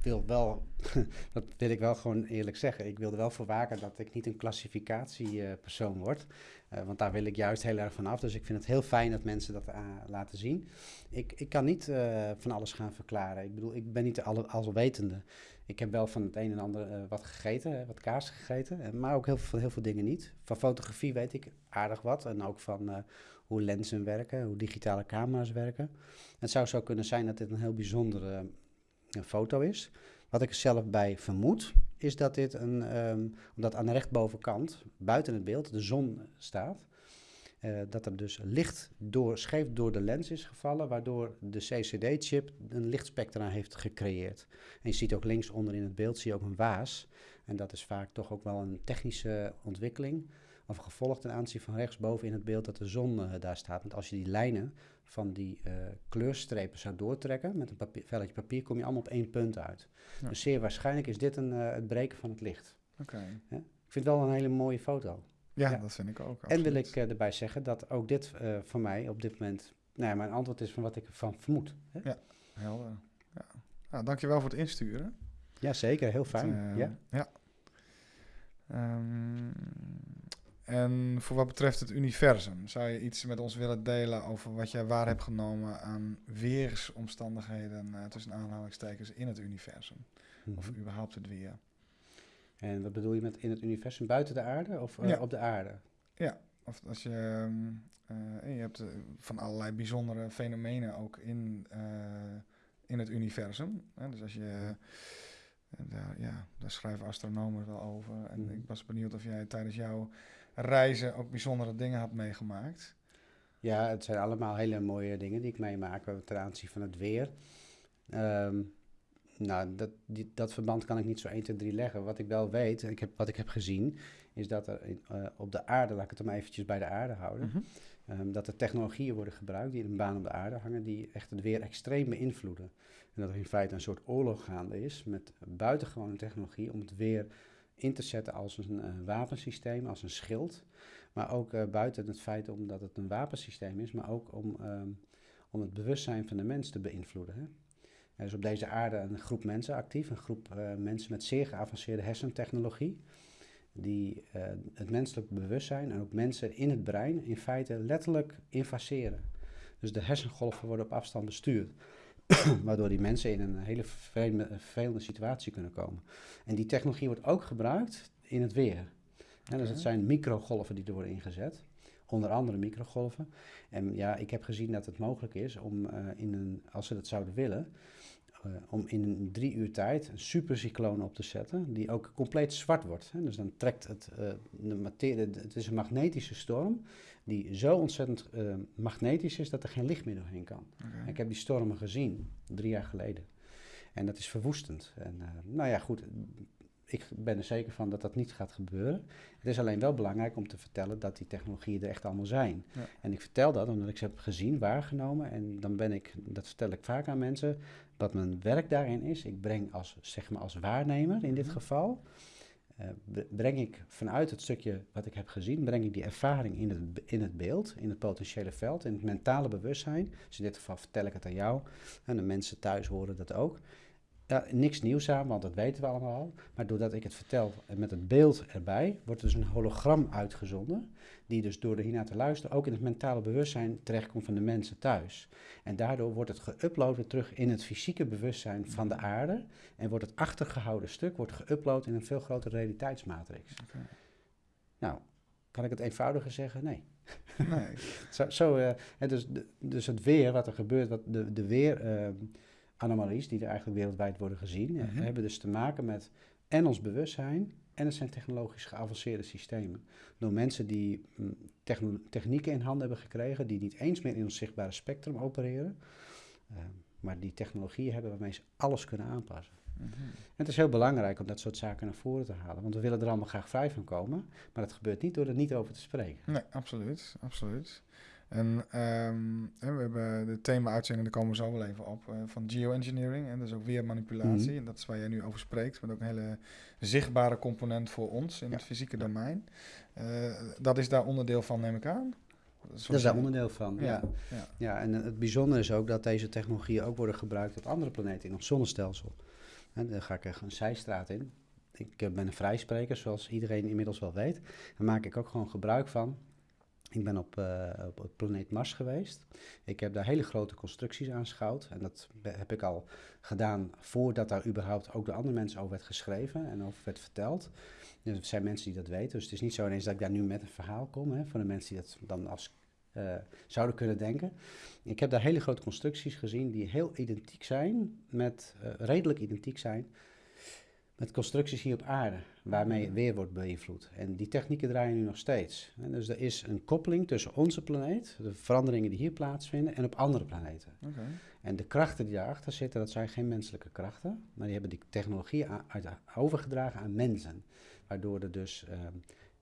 wil wel, dat wil ik wel gewoon eerlijk zeggen, ik wil er wel voor waken dat ik niet een klassificatiepersoon word. Uh, want daar wil ik juist heel erg van af. Dus ik vind het heel fijn dat mensen dat uh, laten zien. Ik, ik kan niet van alles gaan verklaren. Ik bedoel, ik ben niet de alle, alwetende. Ik heb wel van het een en ander wat gegeten, wat kaas gegeten. maar ook heel veel, heel veel dingen niet. Van fotografie weet ik aardig wat. En ook van hoe lenzen werken, hoe digitale camera's werken. Het zou zo kunnen zijn dat dit een heel bijzondere foto is. Wat ik er zelf bij vermoed, is dat dit een, um, omdat aan de rechtbovenkant, buiten het beeld, de zon staat. Uh, dat er dus licht door, scheef door de lens is gevallen, waardoor de CCD-chip een lichtspectra heeft gecreëerd. En je ziet ook links onder in het beeld zie je ook een waas. En dat is vaak toch ook wel een technische ontwikkeling of gevolg ten aanzien van rechtsboven in het beeld dat de zon uh, daar staat. Want als je die lijnen van die uh, kleurstrepen zou doortrekken met een papier, velletje papier, kom je allemaal op één punt uit. Ja. Dus zeer waarschijnlijk is dit een, uh, het breken van het licht. Okay. Ja? Ik vind het wel een hele mooie foto. Ja, ja. dat vind ik ook. Absoluut. En wil ik erbij zeggen dat ook dit voor mij op dit moment, nou ja, mijn antwoord is van wat ik ervan vermoed. Hè? Ja, helder. Ja. Nou, dankjewel voor het insturen. Ja, zeker. Heel fijn. ja. ja. Um, en voor wat betreft het universum, zou je iets met ons willen delen over wat jij waar hebt genomen aan weersomstandigheden uh, tussen aanhalingstekens in het universum? Mm -hmm. Of überhaupt het weer? En wat bedoel je met in het universum buiten de aarde of uh, ja. op de aarde? Ja, of als je, uh, je hebt van allerlei bijzondere fenomenen ook in, in het universum. Dus als je daar, ja, daar schrijven astronomen wel over. En mm. ik was benieuwd of jij tijdens jouw reizen ook bijzondere dingen had meegemaakt. Ja, het zijn allemaal hele mooie dingen die ik meemaak ten aanzien van het weer. Um, nou, dat, die, dat verband kan ik niet zo 1, 2, 3 leggen. Wat ik wel weet, ik heb, wat ik heb gezien, is dat er in, uh, op de aarde, laat ik het maar eventjes bij de aarde houden, mm -hmm. um, dat er technologieën worden gebruikt die in een baan op de aarde hangen, die echt het weer extreem beïnvloeden. En dat er in feite een soort oorlog gaande is met buitengewone technologie om het weer in te zetten als een uh, wapensysteem, als een schild. Maar ook uh, buiten het feit omdat het een wapensysteem is, maar ook om, um, om het bewustzijn van de mens te beïnvloeden. Hè? Er is op deze aarde een groep mensen actief, een groep uh, mensen met zeer geavanceerde hersentechnologie, die het menselijk bewustzijn en ook mensen in het brein in feite letterlijk infaceren. Dus de hersengolven worden op afstand bestuurd. waardoor die mensen in een hele vervelende situatie kunnen komen. En die technologie wordt ook gebruikt in het weer. Okay. dus het zijn microgolven die er worden ingezet. Onder andere microgolven. En ja, ik heb gezien dat het mogelijk is om uh, in een, als ze dat zouden willen, uh, om in een drie uur tijd een supercycloon op te zetten, die ook compleet zwart wordt. Hè. Dus dan trekt het, uh, de materie, het is een magnetische storm, die zo ontzettend uh, magnetisch is dat er geen licht meer doorheen kan. Okay. Ik heb die stormen gezien, drie jaar geleden. En dat is verwoestend. En uh, nou ja, goed, ik ben er zeker van dat dat niet gaat gebeuren. Het is alleen wel belangrijk om te vertellen dat die technologieën er echt allemaal zijn. Ja. En ik vertel dat omdat ik ze heb gezien, waargenomen. En dan ben ik, dat vertel ik vaak aan mensen, wat mijn werk daarin is. Ik breng als, zeg maar als waarnemer in dit -hmm. geval... Uh, breng ik vanuit het stukje wat ik heb gezien, breng ik die ervaring in het, in het beeld, in het potentiële veld, in het mentale bewustzijn. Dus in dit geval vertel ik het aan jou en de mensen thuis horen dat ook. Ja, niks nieuws aan, want dat weten we allemaal al. Maar doordat ik het vertel met het beeld erbij, wordt er dus een hologram uitgezonden. Die dus door er hiernaar te luisteren ook in het mentale bewustzijn terechtkomt van de mensen thuis. En daardoor wordt het geüpload terug in het fysieke bewustzijn van de aarde. En wordt het achtergehouden stuk wordt geüpload in een veel grotere realiteitsmatrix. Okay. Nou, kan ik het eenvoudiger zeggen? Nee. Nee. zo, zo uh, dus, dus het weer, wat er gebeurt, wat de, de weer... Uh, anomalies die er eigenlijk wereldwijd worden gezien, mm -hmm. hebben dus te maken met en ons bewustzijn en het zijn technologisch geavanceerde systemen. Door mensen die technieken in handen hebben gekregen die niet eens meer in ons zichtbare spectrum opereren, uh, maar die technologieën hebben waarmee ze alles kunnen aanpassen. Mm -hmm. En het is heel belangrijk om dat soort zaken naar voren te halen, want we willen er allemaal graag vrij van komen, maar dat gebeurt niet door er niet over te spreken. Nee, absoluut, absoluut. En um, we hebben de thema-uitzending, daar komen we zo wel even op, uh, van geoengineering. En dat is ook weer manipulatie. Mm. En dat is waar jij nu over spreekt. Met ook een hele zichtbare component voor ons in ja. het fysieke domein. Uh, dat is daar onderdeel van, neem ik aan? Dat is, daar onderdeel van, ja. Ja. ja. ja. en het bijzondere is ook dat deze technologieën ook worden gebruikt op andere planeten in ons zonnestelsel. En dan ga ik er een zijstraat in. Ik eh, ben een vrijspreker, zoals iedereen inmiddels wel weet. Daar maak ik ook gewoon gebruik van. Ik ben op, uh, op het planeet Mars geweest. Ik heb daar hele grote constructies aanschouwd. En dat heb ik al gedaan voordat daar überhaupt ook door andere mensen over werd geschreven en over werd verteld. Dus er zijn mensen die dat weten. Dus het is niet zo ineens dat ik daar nu met een verhaal kom. Hè, de mensen die dat dan als uh, zouden kunnen denken. Ik heb daar hele grote constructies gezien die heel identiek zijn, met, uh, redelijk identiek zijn, met constructies hier op aarde, waarmee het weer wordt beïnvloed. En die technieken draaien nu nog steeds. En dus er is een koppeling tussen onze planeet, de veranderingen die hier plaatsvinden, en op andere planeten. Okay. En de krachten die daarachter zitten, dat zijn geen menselijke krachten, maar die hebben die technologie overgedragen aan mensen. Waardoor er dus uh,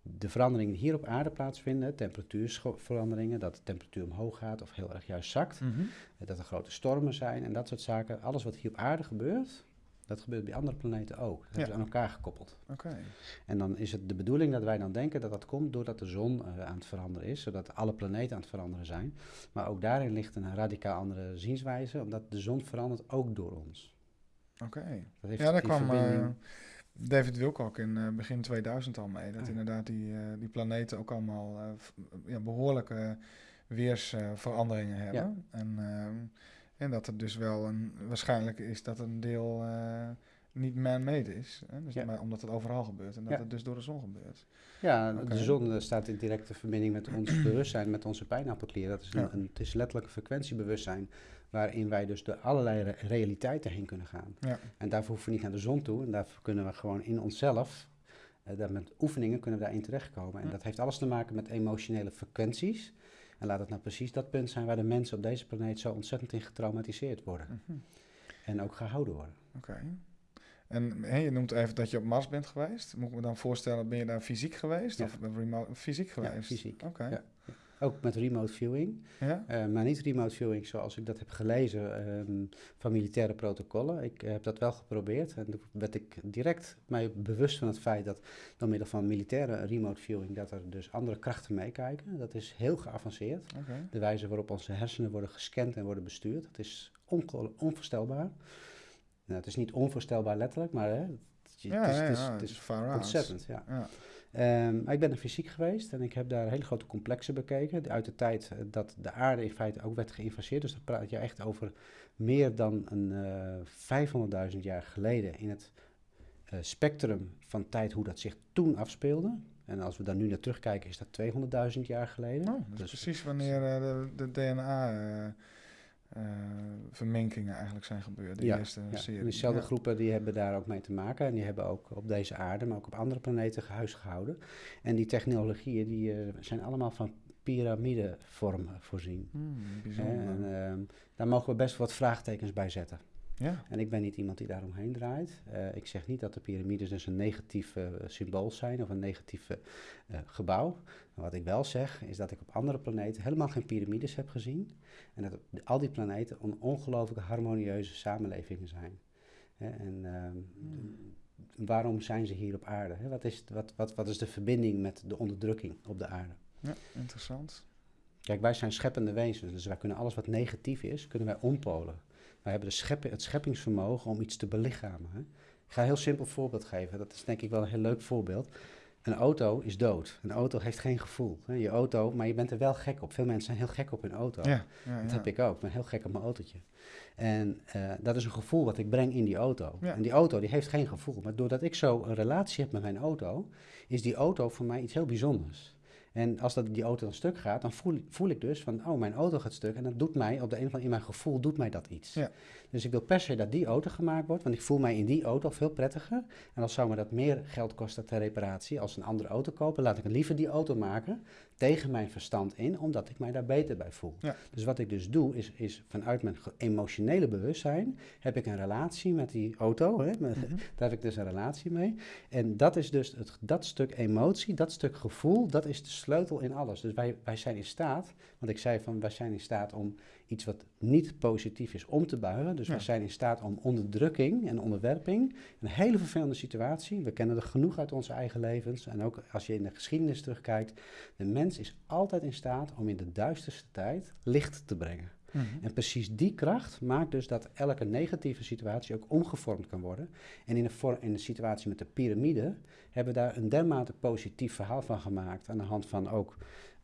de veranderingen die hier op aarde plaatsvinden, temperatuurveranderingen, dat de temperatuur omhoog gaat of heel erg juist zakt, mm -hmm. dat er grote stormen zijn en dat soort zaken. Alles wat hier op aarde gebeurt, dat gebeurt bij andere planeten ook. Dat ja. is aan elkaar gekoppeld. Okay. En dan is het de bedoeling dat wij dan denken dat dat komt doordat de zon uh, aan het veranderen is, zodat alle planeten aan het veranderen zijn. Maar ook daarin ligt een radicaal andere zienswijze, omdat de zon verandert ook door ons. Oké. Okay. Ja, daar kwam uh, David Wilcock in uh, begin 2000 al mee. Dat Ah. inderdaad die, die planeten ook allemaal ja, behoorlijke weersveranderingen hebben. Ja. En, ehm, en dat het dus wel een, waarschijnlijk is dat een deel uh, niet man-made is. Hè? Dus Ja. maar omdat het overal gebeurt en dat Ja. het dus door de zon gebeurt. Ja, de zon eh, staat in directe verbinding met ons bewustzijn, met onze pijnappelklier. Dat is een, Ja. een, het is letterlijk een frequentiebewustzijn waarin wij dus door allerlei re- realiteiten heen kunnen gaan. Ja. En daarvoor hoeven we niet naar de zon toe en daarvoor kunnen we gewoon in onszelf, eh, daar met oefeningen kunnen we daarin terechtkomen. En Ja. dat heeft alles te maken met emotionele frequenties. En laat het nou precies dat punt zijn waar de mensen op deze planeet zo ontzettend in getraumatiseerd worden. Mhm. En ook gehouden worden. Oké. En je noemt even dat je op Mars bent geweest. Moet ik me dan voorstellen, ben je daar fysiek geweest? Ja. Of remote, fysiek geweest? Ja, fysiek. Oké. Ja. Ook met remote viewing. Ja? Eh, maar niet remote viewing zoals ik dat heb gelezen ehm, van militaire protocollen. Ik eh, heb dat wel geprobeerd en toen werd ik direct mij bewust van het feit dat door middel van militaire remote viewing dat er dus andere krachten meekijken. Dat is heel geavanceerd. De wijze waarop onze hersenen worden gescand en worden bestuurd, dat is onvoorstelbaar. Nou, het is niet onvoorstelbaar letterlijk, maar hè, het, Ja, het is, ja, het is, het is ontzettend. Ja. Ehm, maar ik ben er fysiek geweest en ik heb daar hele grote complexen bekeken. Uit de tijd eh, dat de aarde in feite ook werd geïnvaseerd. Dus dan praat je echt over meer dan een eh 500.000 jaar geleden in het eh, spectrum van tijd hoe dat zich toen afspeelde. En als we daar nu naar terugkijken, is dat 200.000 jaar geleden. Oh, dat is Dus- precies wanneer eh, de, de DNA-verminkingen eigenlijk zijn gebeurd. De Ja, eerste Ja, serie. en diezelfde Ja. groepen die hebben daar ook mee te maken. En die hebben ook op deze aarde, maar ook op andere planeten gehuisgehouden. En die technologieën die, eh, zijn allemaal van piramidevorm voorzien. Hmm, en ehm, daar mogen we best wat vraagtekens bij zetten. Ja. En ik ben niet iemand die daaromheen draait. Eh, ik zeg niet dat de piramides dus een negatief eh, symbool zijn of een negatief eh, gebouw. Maar wat ik wel zeg is dat ik op andere planeten helemaal geen piramides heb gezien. En dat al die planeten on ongelooflijk harmonieuze samenlevingen zijn. Hè, en ehm, waarom zijn ze hier op aarde? Hè? Wat, is, wat, wat, wat is de verbinding met de onderdrukking op de aarde? ja, interessant. Kijk, wij zijn scheppende wezens, dus wij kunnen alles wat negatief is, kunnen wij ompolen. Wij hebben de scheppen, het scheppingsvermogen om iets te belichamen. Hè? Ik ga een heel simpel voorbeeld geven, dat is denk ik wel een heel leuk voorbeeld. Een auto is dood. Een auto heeft geen gevoel. Hè? Je auto, maar je bent er wel gek op. Veel mensen zijn heel gek op hun auto. Ja, ja, Dat ja. heb ik ook. Ik ben heel gek op mijn autootje. En eh, dat is een gevoel wat ik breng in die auto. En die auto die heeft geen gevoel. Maar doordat ik zo een relatie heb met mijn auto, is die auto voor mij iets heel bijzonders. En als dat, die auto dan stuk gaat, dan voel, voel ik dus van, oh, mijn auto gaat stuk. En dat doet mij, op de een of andere in mijn gevoel, doet mij dat iets. Ja. Dus ik wil per se dat die auto gemaakt wordt, want ik voel mij in die auto veel prettiger. En dan zou me dat meer geld kosten ter reparatie als een andere auto kopen. Laat ik liever die auto maken tegen mijn verstand in, omdat ik mij daar beter bij voel. Ja. Dus wat ik dus doe, is, is vanuit mijn emotionele bewustzijn heb ik een relatie met die auto. Hè? Mhm. Daar heb ik dus een relatie mee. En dat is dus het, dat stuk emotie, dat stuk gevoel, dat is de sleutel in alles. Dus wij, wij zijn in staat, want ik zei van wij zijn in staat om iets wat niet positief is om te buigen. Dus Ja. wij zijn in staat om onderdrukking en onderwerping, een hele vervelende situatie, we kennen er genoeg uit onze eigen levens. En ook als je in de geschiedenis terugkijkt, de mens is altijd in staat om in de duisterste tijd licht te brengen. Mhm. En precies die kracht maakt dus dat elke negatieve situatie ook omgevormd kan worden. En in de, in de situatie met de piramide hebben we daar een dermate positief verhaal van gemaakt. Aan de hand van ook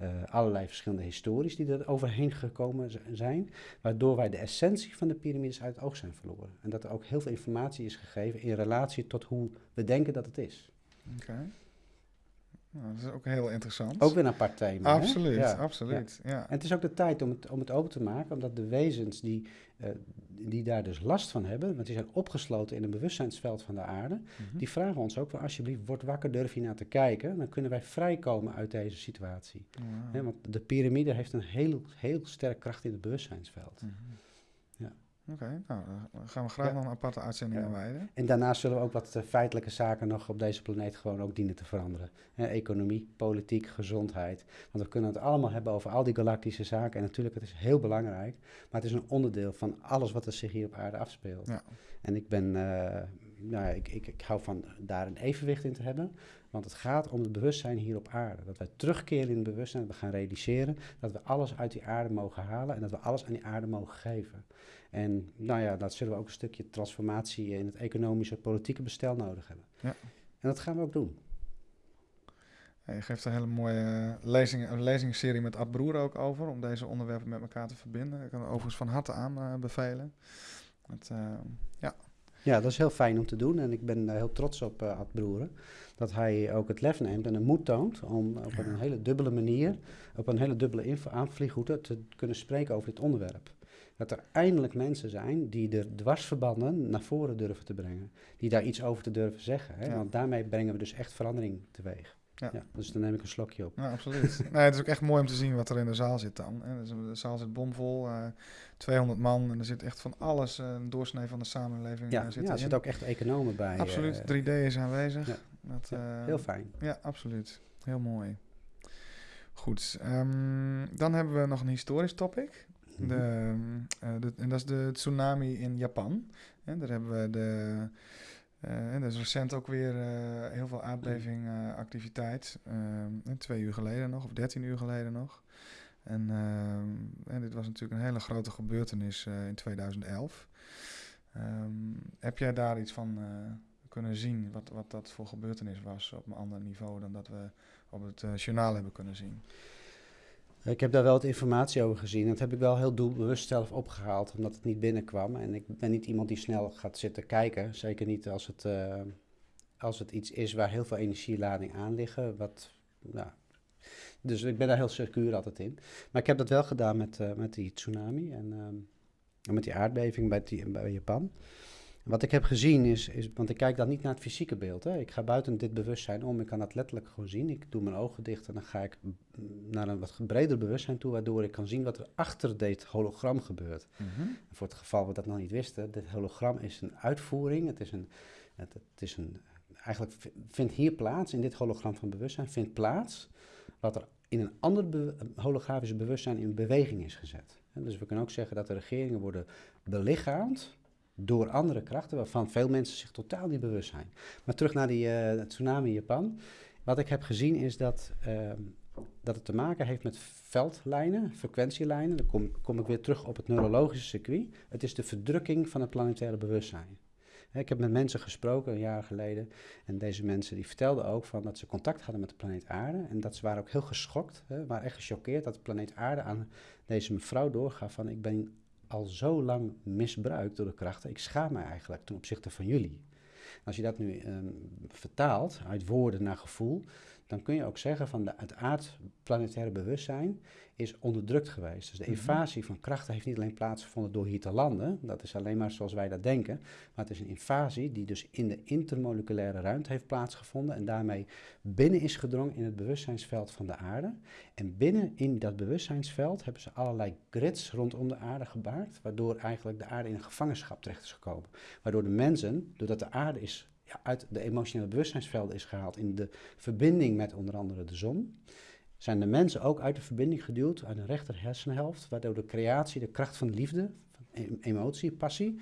eh, allerlei verschillende histories die er overheen gekomen zijn. Waardoor wij de essentie van de piramides uit het oog zijn verloren. En dat er ook heel veel informatie is gegeven in relatie tot hoe we denken dat het is. Oké. Nou, dat is ook heel interessant. Ook weer een apart thema. hè? Absoluut, Ja. absoluut. Ja. En het is ook de tijd om het, om het open te maken, omdat de wezens die, eh, die daar dus last van hebben, want die zijn opgesloten in een bewustzijnsveld van de aarde, Mhm. die vragen ons ook van alsjeblieft, word wakker, durf hier naar te kijken, dan kunnen wij vrijkomen uit deze situatie. Want de piramide heeft een heel, heel sterk kracht in het bewustzijnsveld. Mhm. Ja. Oké, nou, daar gaan we graag Ja. nog een aparte uitzending Ja. aan wijden. En daarnaast zullen we ook wat eh, feitelijke zaken nog op deze planeet gewoon ook dienen te veranderen. Economie, politiek, gezondheid. Want we kunnen het allemaal hebben over al die galactische zaken. En natuurlijk, het is heel belangrijk. Maar het is een onderdeel van alles wat er zich hier op aarde afspeelt. Ja. En ik ben, eh, nou ik, ik, ik hou van daar een evenwicht in te hebben. Want het gaat om het bewustzijn hier op aarde. Dat wij terugkeren in het bewustzijn, dat we gaan realiseren. Dat we alles uit die aarde mogen halen en dat we alles aan die aarde mogen geven. En nou ja, dat zullen we ook een stukje transformatie in het economische, politieke bestel nodig hebben. Ja. En dat gaan we ook doen. Ja, je geeft een hele mooie lezing, een lezingsserie met Ad Broer ook over, om deze onderwerpen met elkaar te verbinden. Ik kan overigens van harte aanbevelen. Het, eh, ja, Ja, dat is heel fijn om te doen. En ik ben eh, heel trots op eh Ad Broeren. Dat hij ook het lef neemt en de moed toont om op een hele dubbele manier, op een hele dubbele aanvliegroute te kunnen spreken over dit onderwerp. Dat er eindelijk mensen zijn die de dwarsverbanden naar voren durven te brengen. Die daar iets over te durven zeggen. Hè? Ja. Want daarmee brengen we dus echt verandering teweeg. Ja. Ja. dus dan neem ik een slokje op. nou, absoluut. nee, het is ook echt mooi om te zien wat er in de zaal zit dan. Dus de zaal zit bomvol, eh 200 man en er zit echt van alles, eh, een doorsnee van de samenleving Ja, eh, zit ja er zitten ook echt economen bij. Absoluut, eh, 3D is aanwezig. ja. Dat, ja, eh, heel fijn. Ja, absoluut. Heel mooi. Goed, ehm, dan hebben we nog een historisch topic. Mhm. Eh, de- en dat is de tsunami in Japan. En daar hebben we de. eh, en er is recent ook weer eh, heel veel aardbevingactiviteit. activiteit. twee uur geleden nog, of dertien uur geleden nog. En, ehm, dit was natuurlijk een hele grote gebeurtenis eh, in 2011. Ehm, heb jij daar iets van eh, kunnen zien, wat, wat dat voor gebeurtenis was op een ander niveau dan dat we op het eh, journaal hebben kunnen zien? Ik heb daar wel wat informatie over gezien. Dat heb ik wel heel doelbewust zelf opgehaald, omdat het niet binnenkwam. En ik ben niet iemand die snel gaat zitten kijken. Zeker niet als het, eh, als het iets is waar heel veel energielading aan liggen. Wat, nou, dus ik ben daar heel secuur altijd in. Maar ik heb dat wel gedaan met, eh, met die tsunami en, ehm, en met die aardbeving bij, die, bij Japan. Wat ik heb gezien is, is, want ik kijk dan niet naar het fysieke beeld. Hè. Ik ga buiten dit bewustzijn om, ik kan dat letterlijk gewoon zien. Ik doe mijn ogen dicht en dan ga ik naar een wat breder bewustzijn toe, waardoor ik kan zien wat er achter dit hologram gebeurt. En voor het geval we dat nog niet wisten, dit hologram is een uitvoering. Het is een, het, het is een, eigenlijk vindt hier plaats, in dit hologram van bewustzijn, vindt plaats wat er in een ander be- holografische bewustzijn in beweging is gezet. En dus we kunnen ook zeggen dat de regeringen worden belichaamd door andere krachten, waarvan veel mensen zich totaal niet bewust zijn. Maar terug naar die eh, tsunami in Japan. Wat ik heb gezien is dat, ehm, dat het te maken heeft met veldlijnen, frequentielijnen. Dan kom, kom ik weer terug op het neurologische circuit. Het is de verdrukking van het planetaire bewustzijn. Ik heb met mensen gesproken een jaar geleden. En deze mensen die vertelden ook van dat ze contact hadden met de planeet Aarde. En dat ze waren ook heel geschokt, hè, waren echt gechoqueerd dat de planeet Aarde aan deze mevrouw doorgaf van ik ben al zo lang misbruikt door de krachten. Ik schaam me eigenlijk ten opzichte van jullie. Als je dat nu ehm, vertaalt uit woorden naar gevoel, dan kun je ook zeggen van de, het aardplanetaire bewustzijn is onderdrukt geweest. Dus de Mhm. invasie van krachten heeft niet alleen plaatsgevonden door hier te landen, dat is alleen maar zoals wij dat denken, maar het is een invasie die dus in de intermoleculaire ruimte heeft plaatsgevonden en daarmee binnen is gedrongen in het bewustzijnsveld van de aarde. En binnen in dat bewustzijnsveld hebben ze allerlei grids rondom de aarde gebaard, waardoor eigenlijk de aarde in een gevangenschap terecht is gekomen. Waardoor de mensen, doordat de aarde is uit de emotionele bewustzijnsvelden is gehaald in de verbinding met onder andere de zon, zijn de mensen ook uit de verbinding geduwd uit een rechter hersenhelft, waardoor de creatie, de kracht van de liefde, van em- emotie, passie,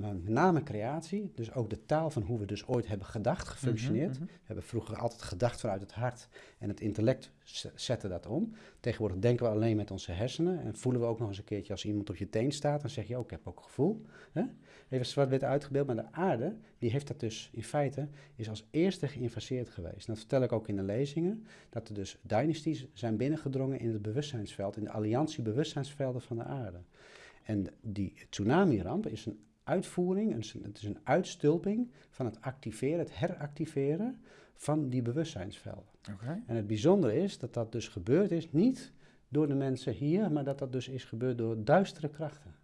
met name creatie, dus ook de taal van hoe we dus ooit hebben gedacht, gefunctioneerd. Mhm, mhm. We hebben vroeger altijd gedacht vanuit het hart en het intellect z- zette dat om. Tegenwoordig denken we alleen met onze hersenen en voelen we ook nog eens een keertje als iemand op je teen staat, dan zeg je, oh, ik heb ook gevoel. Hè? Even zwart-wit uitgebeeld, maar de aarde, die heeft dat dus in feite, is als eerste geïnvaseerd geweest. En dat vertel ik ook in de lezingen, dat er dus dynasties zijn binnengedrongen in het bewustzijnsveld, in de alliantie bewustzijnsvelden van de aarde. En die tsunami-ramp is een uitvoering, een, het is een uitstulping van het activeren, het heractiveren van die bewustzijnsvelden. Oké. En het bijzondere is dat dat dus gebeurd is, niet door de mensen hier, maar dat dat dus is gebeurd door duistere krachten.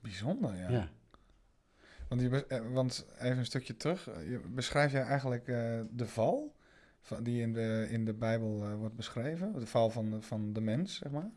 Bijzonder, ja. Ja. Want, je, eh, want even een stukje terug. eh, Je, beschrijf jij eigenlijk eh, de val van, die in de, in de Bijbel wordt beschreven? De val van de, van de mens, zeg maar.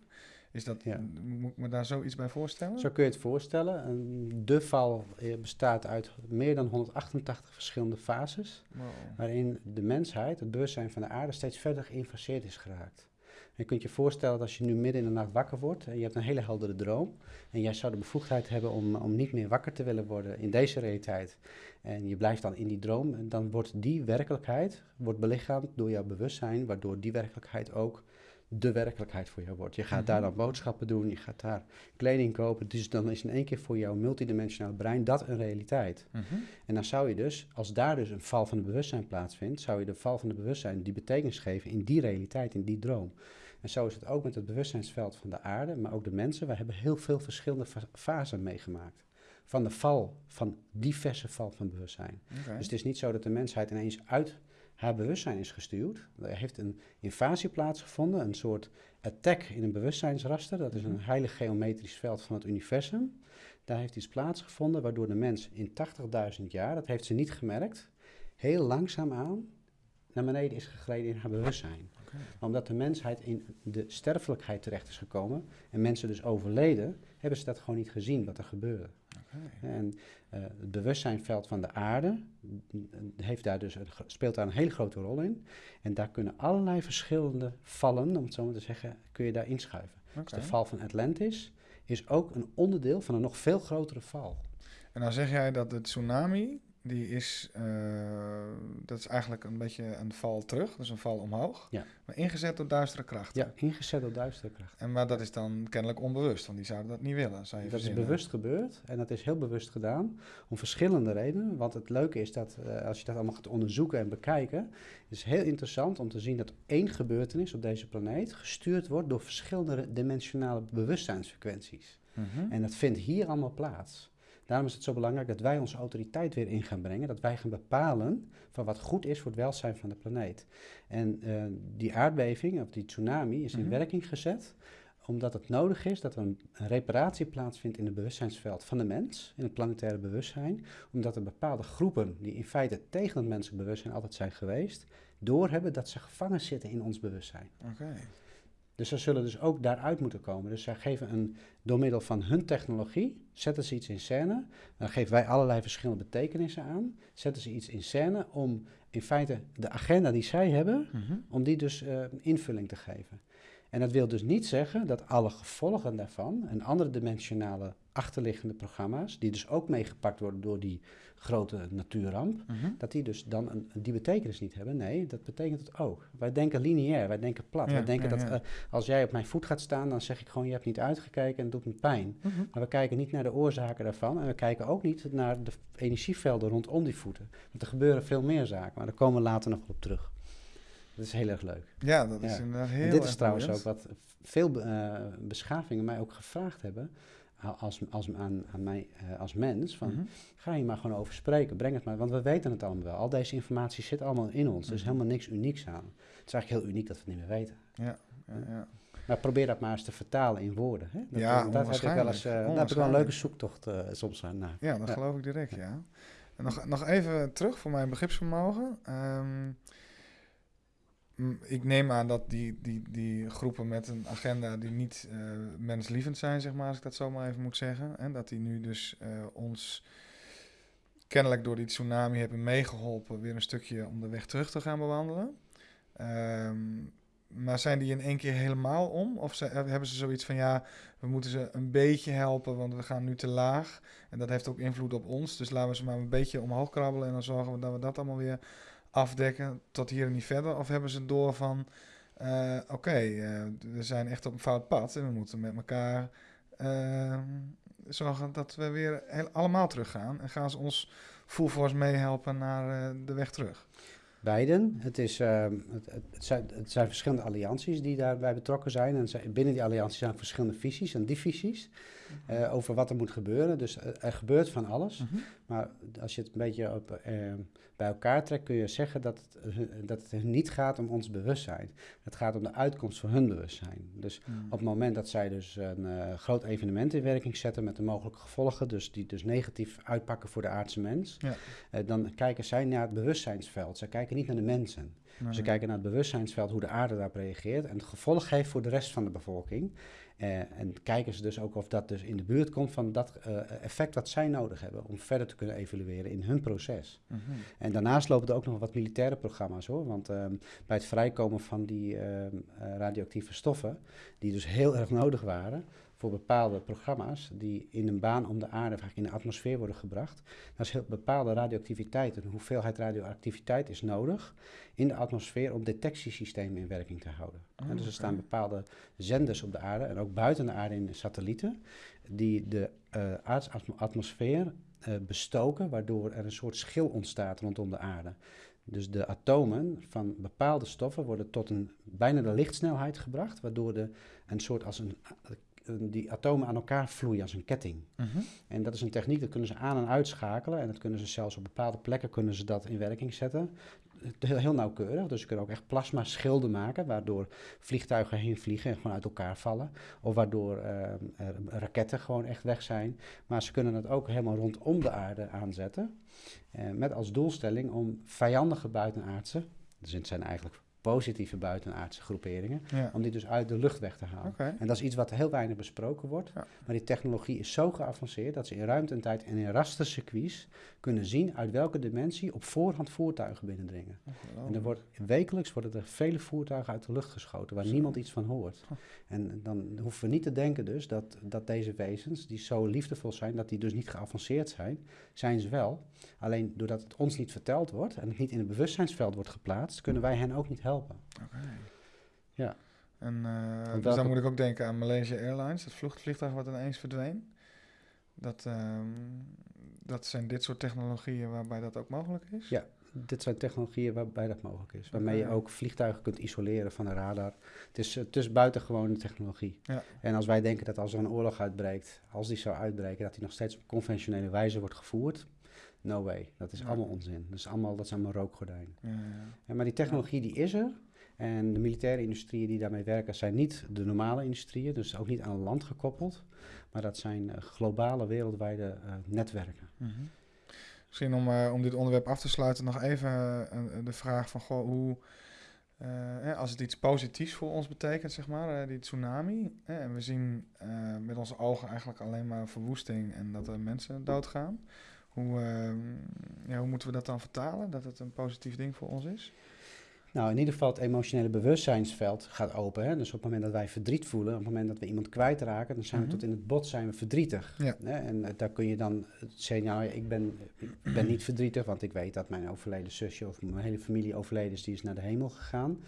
Is dat, Ja. Moet ik me daar zoiets bij voorstellen? Zo kun je het voorstellen. Een- De val bestaat uit meer dan 188 verschillende fases, Wow. waarin de mensheid, het bewustzijn van de aarde, steeds verder geïnfaseerd is geraakt. En je kunt je voorstellen dat als je nu midden in de nacht wakker wordt en je hebt een hele heldere droom en jij zou de bevoegdheid hebben om, om niet meer wakker te willen worden in deze realiteit en je blijft dan in die droom, en dan wordt die werkelijkheid wordt belichaamd door jouw bewustzijn, waardoor die werkelijkheid ook de werkelijkheid voor jou wordt. Je gaat daar Mhm. dan boodschappen doen, je gaat daar kleding kopen, dus dan is in één keer voor jouw multidimensionale brein dat een realiteit. Mhm. En dan zou je dus, als daar dus een val van het bewustzijn plaatsvindt, zou je de val van het bewustzijn die betekenis geven in die realiteit, in die droom. En zo is het ook met het bewustzijnsveld van de aarde, maar ook de mensen. We hebben heel veel verschillende fa- fasen meegemaakt. Van de val, van diverse val van bewustzijn. Dus het is niet zo dat de mensheid ineens uit haar bewustzijn is gestuurd. Er heeft een invasie plaatsgevonden, een soort attack in een bewustzijnsraster. Dat is een heilig geometrisch veld van het universum. Daar heeft iets plaatsgevonden waardoor de mens in 80.000 jaar, dat heeft ze niet gemerkt, heel langzaamaan naar beneden is gegleden in haar bewustzijn. Omdat de mensheid in de sterfelijkheid terecht is gekomen en mensen dus overleden, hebben ze dat gewoon niet gezien wat er gebeurde. En eh, het bewustzijnveld van de aarde mm, heeft daar dus een, speelt daar een hele grote rol in. En daar kunnen allerlei verschillende vallen, om het zo maar te zeggen, kun je daar inschuiven. Dus de val van Atlantis is ook een onderdeel van een nog veel grotere val. En dan zeg jij dat de tsunami, die is, eh, dat is eigenlijk een beetje een val terug, dus een val omhoog. Ja. Maar ingezet door duistere krachten. Ja, ingezet door duistere kracht. En, maar dat is dan kennelijk onbewust, want die zouden dat niet willen, zou je Dat is bewust gebeurd en dat is heel bewust gedaan om verschillende redenen. Want het leuke is dat eh, als je dat allemaal gaat onderzoeken en bekijken, is heel interessant om te zien dat één gebeurtenis op deze planeet gestuurd wordt door verschillende dimensionale bewustzijnsfrequenties. Mhm. En dat vindt hier allemaal plaats. Daarom is het zo belangrijk dat wij onze autoriteit weer in gaan brengen. Dat wij gaan bepalen van wat goed is voor het welzijn van de planeet. En eh, die aardbeving, of die tsunami, is in Mhm. werking gezet omdat het nodig is dat er een, een reparatie plaatsvindt in het bewustzijnsveld van de mens, in het planetaire bewustzijn. Omdat er bepaalde groepen die in feite tegen het menselijk bewustzijn altijd zijn geweest, doorhebben dat ze gevangen zitten in ons bewustzijn. Oké. Dus ze zullen dus ook daaruit moeten komen. Dus zij geven een, door middel van hun technologie, zetten ze iets in scène. Dan geven wij allerlei verschillende betekenissen aan. Zetten ze iets in scène om in feite de agenda die zij hebben, Mhm. om die dus eh, invulling te geven. En dat wil dus niet zeggen dat alle gevolgen daarvan en andere dimensionale achterliggende programma's, die dus ook meegepakt worden door die grote natuurramp, Mhm. dat die dus dan een, die betekenis niet hebben. Nee, dat betekent het ook. Wij denken lineair, wij denken plat. Ja, wij denken ja, dat eh, als jij op mijn voet gaat staan, dan zeg ik gewoon, je hebt niet uitgekeken en het doet me pijn. Mhm. Maar we kijken niet naar de oorzaken daarvan en we kijken ook niet naar de energievelden rondom die voeten. Want er gebeuren veel meer zaken, maar daar komen we later nog op terug. Dat is heel erg leuk. Ja, dat is inderdaad heel en dit is trouwens ook wat veel eh, beschavingen mij ook gevraagd hebben als, als, aan, aan mij eh, als mens. Van, Mhm. Ga je maar gewoon over spreken, breng het maar. Want we weten het allemaal wel. Al deze informatie zit allemaal in ons. Er is Mhm. helemaal niks unieks aan. Het is eigenlijk heel uniek dat we het niet meer weten. Ja, ja, ja. Maar probeer dat maar eens te vertalen in woorden. Hè? Dat, Ja, daar heb ik wel eens, eh, daar heb ik wel een leuke zoektocht eh, soms aan. naar. Ja, dat geloof ik direct, ja. En nog, nog even terug voor mijn begripsvermogen. Ehm, ik neem aan dat die, die, die groepen met een agenda die niet eh, menslievend zijn, zeg maar, als ik dat zo maar even moet zeggen. En dat die nu dus eh, ons kennelijk door die tsunami hebben meegeholpen weer een stukje om de weg terug te gaan bewandelen. Ehm, maar zijn die in één keer helemaal om? Of ze, hebben ze zoiets van ja, we moeten ze een beetje helpen, want we gaan nu te laag. En dat heeft ook invloed op ons. Dus laten we ze maar een beetje omhoog krabbelen en dan zorgen we dat we dat allemaal weer afdekken tot hier en niet verder. Of hebben ze door van eh, oké, eh, we zijn echt op een fout pad en we moeten met elkaar uh, zorgen dat we weer heel, allemaal teruggaan. En gaan ze ons full force meehelpen naar de weg terug? Beiden. Het, is, uh, het, het, zijn, het, zijn, verschillende allianties die daarbij betrokken zijn. En binnen die allianties zijn verschillende visies en divisies uh, over wat er moet gebeuren. Dus er gebeurt van alles. Mm -hmm. Maar als je het een beetje op, uh, bij elkaar trekt, kun je zeggen dat het, dat het niet gaat om ons bewustzijn. Het gaat om de uitkomst van hun bewustzijn. Dus mm. op het moment dat zij dus een groot evenement in werking zetten met de mogelijke gevolgen, dus die dus negatief uitpakken voor de aardse mens, ja. dan kijken zij naar het bewustzijnsveld. Zij kijken niet naar de mensen. Nee. Ze kijken naar het bewustzijnsveld, hoe de aarde daarop reageert en het gevolg heeft voor de rest van de bevolking. Uh, en kijken ze dus ook of dat dus in de buurt komt van dat uh, effect dat zij nodig hebben om verder te kunnen evalueren in hun proces. Mm -hmm. En daarnaast lopen er ook nog wat militaire programma's hoor. Want um, bij het vrijkomen van die um, radioactieve stoffen, die dus heel erg nodig waren, voor bepaalde programma's die in een baan om de aarde, vaak in de atmosfeer worden gebracht. Dat is heel bepaalde radioactiviteit. Een hoeveelheid radioactiviteit is nodig in de atmosfeer om detectiesystemen in werking te houden. Oh, en dus er staan bepaalde zenders op de aarde en ook buiten de aarde in satellieten die de uh, aardsatmosfeer uh, bestoken, waardoor er een soort schil ontstaat rondom de aarde. Dus de atomen van bepaalde stoffen worden tot een bijna de lichtsnelheid gebracht, waardoor de een soort als een die atomen aan elkaar vloeien als een ketting. Uh -huh. En dat is een techniek, dat kunnen ze aan- en uitschakelen. En dat kunnen ze zelfs op bepaalde plekken kunnen ze dat in werking zetten. Heel, heel nauwkeurig. Dus ze kunnen ook echt plasma schilden maken, waardoor vliegtuigen heen vliegen en gewoon uit elkaar vallen. Of waardoor uh, raketten gewoon echt weg zijn. Maar ze kunnen het ook helemaal rondom de aarde aanzetten. Uh, met als doelstelling om vijandige buitenaardse, dus het zijn eigenlijk positieve buitenaardse groeperingen, ja. om die dus uit de lucht weg te halen. Okay. En dat is iets wat heel weinig besproken wordt. Ja. Maar die technologie is zo geavanceerd dat ze in ruimte en tijd en in rastercircuits kunnen zien uit welke dimensie op voorhand voertuigen binnendringen. Oh, en er wordt, wekelijks worden er vele voertuigen uit de lucht geschoten waar zo. niemand iets van hoort. Oh. En dan hoeven we niet te denken dus dat, dat deze wezens, die zo liefdevol zijn, dat die dus niet geavanceerd zijn, zijn ze wel. Alleen doordat het ons niet verteld wordt en het niet in het bewustzijnsveld wordt geplaatst, kunnen wij hen ook niet helpen. Oké. Okay. Ja. En uh, dus dan moet ik ook denken aan Malaysia Airlines, het vliegtuig wat ineens verdween. Dat, um, dat zijn dit soort technologieën waarbij dat ook mogelijk is? Ja, dit zijn technologieën waarbij dat mogelijk is. Waarmee je ook vliegtuigen kunt isoleren van een radar. Het is, het is buitengewone technologie. Ja. En als wij denken dat als er een oorlog uitbreekt, als die zou uitbreken, dat die nog steeds op conventionele wijze wordt gevoerd. No way. Dat is ja. allemaal onzin. Dat is allemaal, dat is allemaal rookgordijn. Ja, ja. maar die technologie die is er. En de militaire industrieën die daarmee werken zijn niet de normale industrieën, dus ook niet aan land gekoppeld. Maar dat zijn uh, globale, wereldwijde uh, netwerken. -hmm. Misschien om, uh, om dit onderwerp af te sluiten nog even de vraag van goh, hoe... als het iets positiefs voor ons betekent, zeg maar, die tsunami. en we zien met onze ogen eigenlijk alleen maar verwoesting en dat er mensen doodgaan. Hoe, ja, hoe moeten we dat dan vertalen? Dat het een positief ding voor ons is? Nou, in ieder geval het emotionele bewustzijnsveld gaat open. Hè? Dus op het moment dat wij verdriet voelen, op het moment dat we iemand kwijtraken, dan zijn we mm -hmm. tot in het bot zijn we verdrietig. Ja. Hè? En uh, daar kun je dan zeggen, nou, ik ben, ik ben niet verdrietig, want ik weet dat mijn overleden zusje of mijn hele familie overleden is, die is naar de hemel gegaan.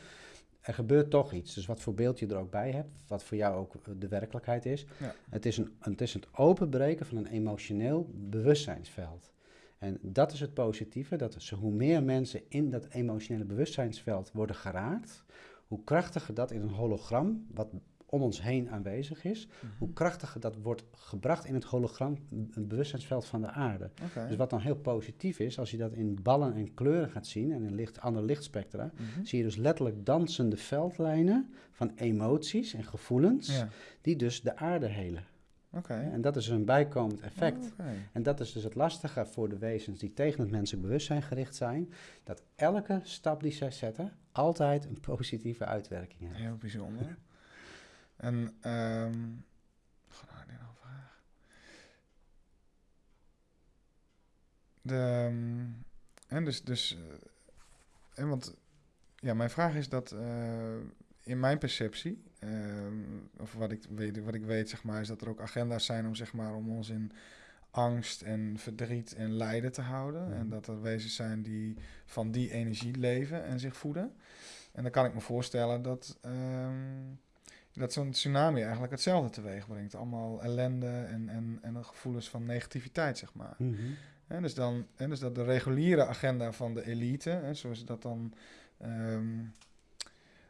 Er gebeurt toch iets. Dus wat voor beeld je er ook bij hebt, wat voor jou ook de werkelijkheid is. Ja. Het, is een, het is het openbreken van een emotioneel bewustzijnsveld. En dat is het positieve, dat is, hoe meer mensen in dat emotionele bewustzijnsveld worden geraakt, hoe krachtiger dat in een hologram, wat om ons heen aanwezig is, mm-hmm. hoe krachtiger dat wordt gebracht in het hologram, het bewustzijnsveld van de aarde. Okay. Dus wat dan heel positief is, als je dat in ballen en kleuren gaat zien en in licht, andere lichtspectra, mm-hmm. zie je dus letterlijk dansende veldlijnen van emoties en gevoelens, ja. die dus de aarde helen. Okay. En dat is een bijkomend effect. Oh, okay. En dat is dus het lastige voor de wezens die tegen het menselijk bewustzijn gericht zijn, dat elke stap die zij zetten altijd een positieve uitwerking heeft. Heel bijzonder. en, um, nou, een vraag. De, um, en dus, dus uh, en want, ja, mijn vraag is dat uh, in mijn perceptie, ehm, of wat ik, weet, wat ik weet, zeg maar, is dat er ook agenda's zijn om, zeg maar, om ons in angst en verdriet en lijden te houden. En Mhm. dat er wezens zijn die van die energie leven en zich voeden. En dan kan ik me voorstellen dat, ehm, dat zo'n tsunami eigenlijk hetzelfde teweeg brengt. Allemaal ellende en, en, en gevoelens van negativiteit, zeg maar. Mhm. Hè, dus, dan, hè, dus dat de reguliere agenda van de elite, hè, zoals dat dan ehm,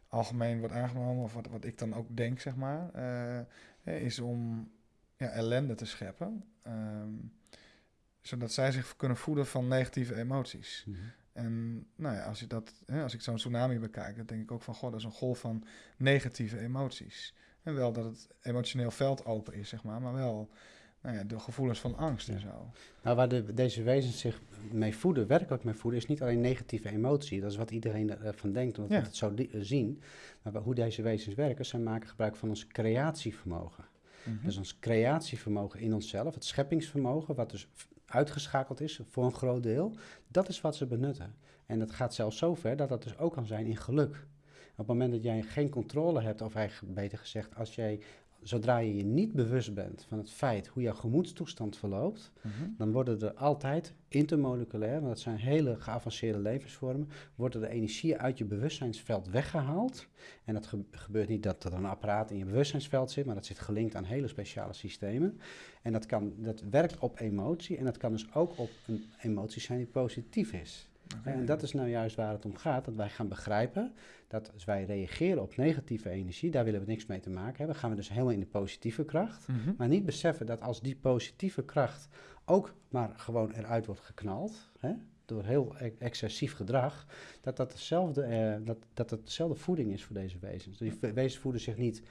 algemeen wordt aangenomen, of wat, wat ik dan ook denk, zeg maar, eh, hè, is om ja, ellende te scheppen. ehm, zodat zij zich kunnen voeden van negatieve emoties. Mhm. En nou ja, als, je dat, hè, als ik zo'n tsunami bekijk, dan denk ik ook van, god, dat is een golf van negatieve emoties. En wel dat het emotioneel veld open is, zeg maar, maar wel nou ja, de gevoelens van angst en zo. Nou, waar de, deze wezens zich mee voeden, werkelijk mee voeden, is niet alleen negatieve emotie. Dat is wat iedereen ervan denkt, omdat Ja. we het zo eh, zien. Maar hoe deze wezens werken, zij maken gebruik van ons creatievermogen. Mhm. Dus ons creatievermogen in onszelf, het scheppingsvermogen, wat dus uitgeschakeld is voor een groot deel, dat is wat ze benutten. En dat gaat zelfs zo ver dat dat dus ook kan zijn in geluk. Op het moment dat jij geen controle hebt, of eigenlijk beter gezegd, als jij, zodra je je niet bewust bent van het feit hoe jouw gemoedstoestand verloopt, Mhm. dan worden er altijd intermoleculair, want dat zijn hele geavanceerde levensvormen, worden de energieën uit je bewustzijnsveld weggehaald. En dat ge- gebeurt niet dat er een apparaat in je bewustzijnsveld zit, maar dat zit gelinkt aan hele speciale systemen. En dat, kan, dat werkt op emotie en dat kan dus ook op een emotie zijn die positief is. En dat is nou juist waar het om gaat, dat wij gaan begrijpen dat als wij reageren op negatieve energie, daar willen we niks mee te maken hebben, gaan we dus helemaal in de positieve kracht. Mhm. Maar niet beseffen dat als die positieve kracht ook maar gewoon eruit wordt geknald, hè, door heel e- excessief gedrag, dat dat, hetzelfde, eh, dat, dat dezelfde voeding is voor deze wezens. Die wezens voeden zich niet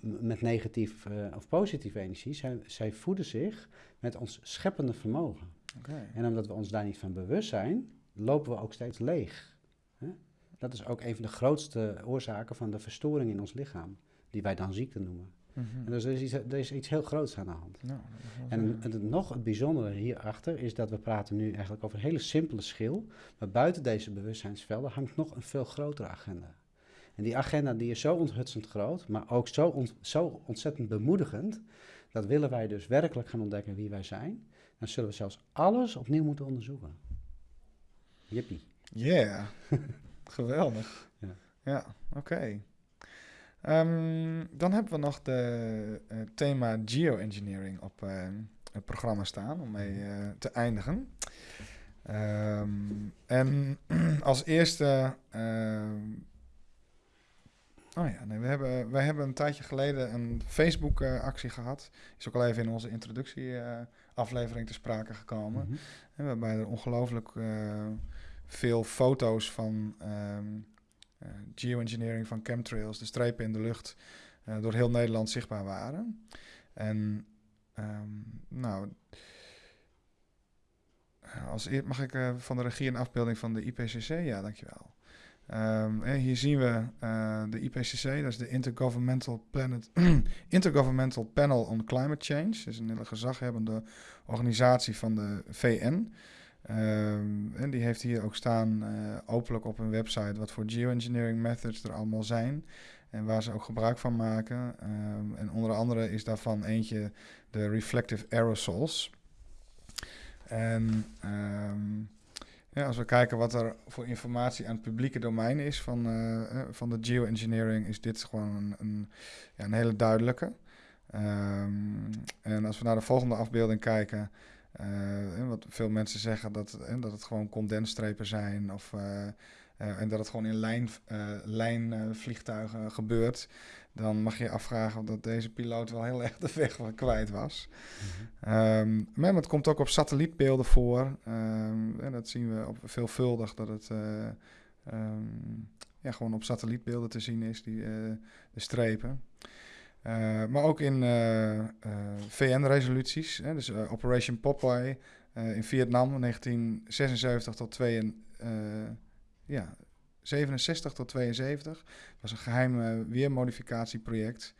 met negatief eh, of positieve energie, zij, zij voeden zich met ons scheppende vermogen. En omdat we ons daar niet van bewust zijn, lopen we ook steeds leeg. Hè? Dat is ook een van de grootste oorzaken van de verstoring in ons lichaam, die wij dan ziekte noemen. Mhm. En dus er is, iets, er is iets heel groots aan de hand. Nou, En het, nog het bijzondere hierachter is dat we praten nu eigenlijk over een hele simpele schil. Maar buiten deze bewustzijnsvelden hangt nog een veel grotere agenda. En die agenda die is zo onthutsend groot, maar ook zo, ont- zo ontzettend bemoedigend. Dat willen wij dus werkelijk gaan ontdekken wie wij zijn. Dan zullen we zelfs alles opnieuw moeten onderzoeken. Jippie. Yeah, geweldig. Ja. Ja, oké. Ehm, dan hebben we nog de eh, thema geoengineering op eh, het programma staan om mee eh, te eindigen. Ehm, en als eerste. ehm, oh ja, nee, we hebben, wij hebben een tijdje geleden een Facebook-actie gehad. Is ook al even in onze introductieaflevering te sprake gekomen. Mhm. En waarbij er ongelooflijk veel foto's van ehm, eh, geoengineering van chemtrails, de strepen in de lucht, eh, door heel Nederland zichtbaar waren. En ehm, nou, als eer mag ik eh, van de regie een afbeelding van de IPCC? Ja, dankjewel. Ehm, hier zien we de IPCC, dat is de Intergovernmental, Intergovernmental Panel on Climate Change. Dat is een hele gezaghebbende organisatie van de VN. Ehm, en die heeft hier ook staan eh, openlijk op hun website wat voor geoengineering methods er allemaal zijn. En waar ze ook gebruik van maken. Ehm, en onder andere is daarvan eentje de reflective aerosols. En ehm, ja, als we kijken wat er voor informatie aan het publieke domein is van, eh, eh, van de geoengineering, is dit gewoon een, ja, een hele duidelijke. En als we naar de volgende afbeelding kijken, eh, wat veel mensen zeggen dat, eh, dat het gewoon condensstrepen zijn of, eh, en dat het gewoon in lijn, lijnvliegtuigen gebeurt, dan mag je je afvragen of dat deze piloot wel heel erg de weg kwijt was. Mhm. Ehm, maar het komt ook op satellietbeelden voor. Ehm, en dat zien we op veelvuldig dat het eh, ehm, ja, gewoon op satellietbeelden te zien is, die, de strepen. Eh, maar ook in eh, eh, VN-resoluties, dus Operation Popeye in Vietnam 1976 tot 2, eh, ja, 67 tot 72. was een geheim eh, weermodificatieproject.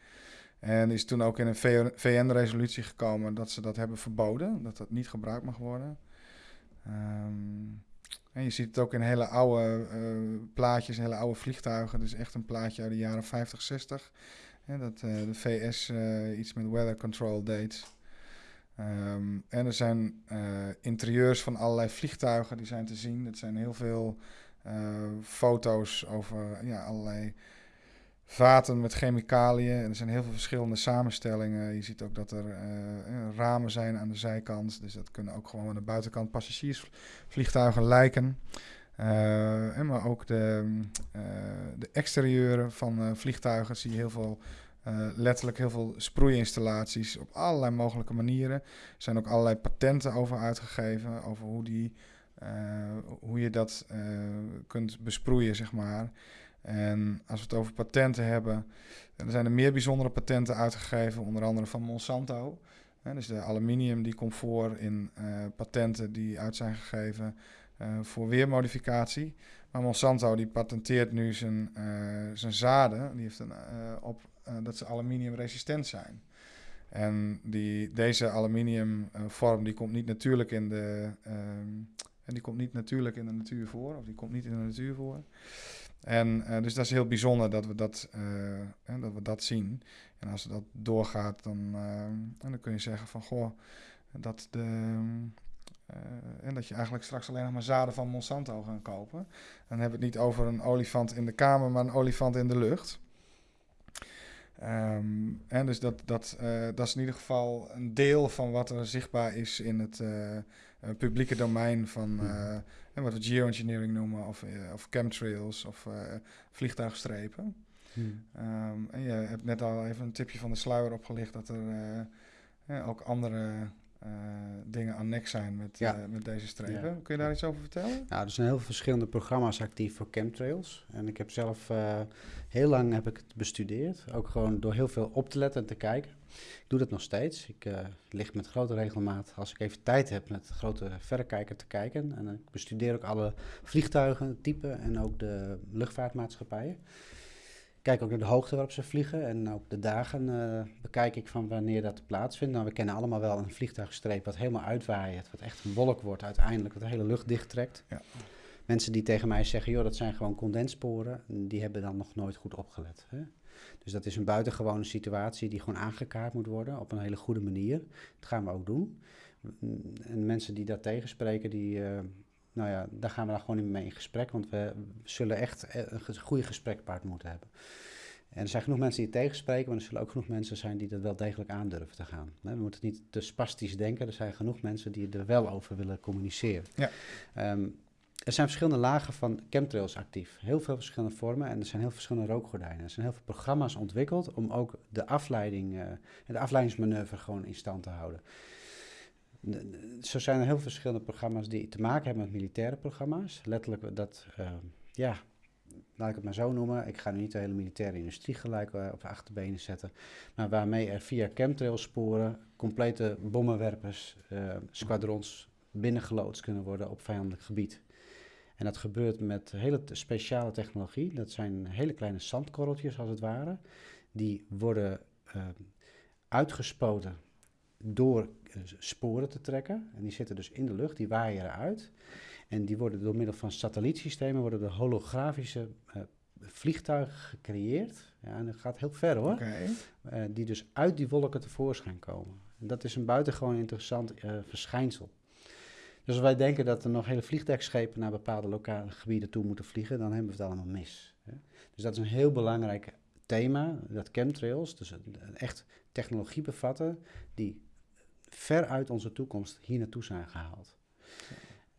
En is toen ook in een VN-resolutie gekomen dat ze dat hebben verboden, dat dat niet gebruikt mag worden. Ehm, En je ziet het ook in hele oude plaatjes, hele oude vliegtuigen. Dus echt een plaatje uit de jaren 50, 60. Dat de VS iets met weather control deed. Um, en er zijn interieurs van allerlei vliegtuigen die zijn te zien. Dat zijn heel veel foto's over ja, allerlei vaten met chemicaliën. En er zijn heel veel verschillende samenstellingen. Je ziet ook dat er ramen zijn aan de zijkant. Dus dat kunnen ook gewoon aan de buitenkant passagiersvliegtuigen lijken. Uh, en maar ook de, uh, de exterieuren van vliegtuigen zie je heel veel, letterlijk heel veel sproeiinstallaties op allerlei mogelijke manieren. Er zijn ook allerlei patenten over uitgegeven, over hoe, die, hoe je dat kunt besproeien, zeg maar. En als we het over patenten hebben, dan zijn er meer bijzondere patenten uitgegeven, onder andere van Monsanto. dus de aluminium die komt voor in patenten die uit zijn gegeven voor weermodificatie. Maar Monsanto die patenteert nu zijn, uh, zijn zaden, die heeft een, op dat ze aluminiumresistent zijn. En die, deze aluminiumvorm die komt niet natuurlijk in de, en die komt niet natuurlijk in de natuur voor, of die komt niet in de natuur voor. En dus dat is heel bijzonder dat we dat, dat we dat zien. En als dat doorgaat, dan, uh, dan kun je zeggen van goh, dat, de, en dat je eigenlijk straks alleen nog maar zaden van Monsanto gaan kopen. Dan hebben we het niet over een olifant in de kamer, maar een olifant in de lucht. Um, en dus dat, dat, dat is in ieder geval een deel van wat er zichtbaar is in het publieke domein van en wat we geoengineering noemen, of, of chemtrails of vliegtuigstrepen. Hmm. Um, en je hebt net al even een tipje van de sluier opgelicht dat er ook andere dingen annex zijn met, ja. met deze strepen. Kun je daar iets over vertellen? Nou, er zijn heel veel verschillende programma's actief voor chemtrails. En ik heb zelf heel lang heb ik het bestudeerd. Ook gewoon door heel veel op te letten en te kijken. Ik doe dat nog steeds. Ik uh, lig met grote regelmaat, als ik even tijd heb, met grote verrekijker te kijken. En ik bestudeer ook alle vliegtuigen, typen en ook de luchtvaartmaatschappijen. Kijk ook naar de hoogte waarop ze vliegen en ook de dagen uh, bekijk ik van wanneer dat plaatsvindt. Nou, we kennen allemaal wel een vliegtuigstreep wat helemaal uitwaait, wat echt een wolk wordt uiteindelijk, wat de hele lucht dichttrekt. Ja. Mensen die tegen mij zeggen, joh, dat zijn gewoon condenssporen, die hebben dan nog nooit goed opgelet. Hè? Dus dat is een buitengewone situatie die gewoon aangekaart moet worden op een hele goede manier. Dat gaan we ook doen. En mensen die dat tegenspreken, die, uh, nou ja, daar gaan we dan gewoon niet mee in gesprek, want we zullen echt een goede gesprekpaard moeten hebben. En er zijn genoeg mensen die het tegenspreken, maar er zullen ook genoeg mensen zijn die er wel degelijk aan durven te gaan. We moeten niet te spastisch denken, er zijn genoeg mensen die er wel over willen communiceren. Ja. Um, er zijn verschillende lagen van chemtrails actief. Heel veel verschillende vormen en er zijn heel verschillende rookgordijnen. Er zijn heel veel programma's ontwikkeld om ook de afleiding uh, de afleidingsmanoeuvre gewoon in stand te houden. Zo zijn er heel verschillende programma's die te maken hebben met militaire programma's. Letterlijk dat, uh, ja, laat ik het maar zo noemen. Ik ga nu niet de hele militaire industrie gelijk uh, op de achterbenen zetten. Maar waarmee er via chemtrailsporen complete bommenwerpers, squadrons binnengeloodst kunnen worden op vijandelijk gebied. En dat gebeurt met hele speciale technologie. Dat zijn hele kleine zandkorreltjes als het ware. Die worden uitgespoten door uh, sporen te trekken. En die zitten dus in de lucht, die waaien eruit. En die worden door middel van satellietsystemen, worden de holografische uh, vliegtuigen gecreëerd. Ja, en dat gaat heel ver hoor. Okay. die dus uit die wolken tevoorschijn komen. En dat is een buitengewoon interessant verschijnsel. Dus als wij denken dat er nog hele vliegtuigschepen naar bepaalde lokale gebieden toe moeten vliegen, dan hebben we het allemaal mis. Hè? Dus dat is een heel belangrijk thema, dat chemtrails, dus echt technologie bevatten die ver uit onze toekomst hier naartoe zijn gehaald.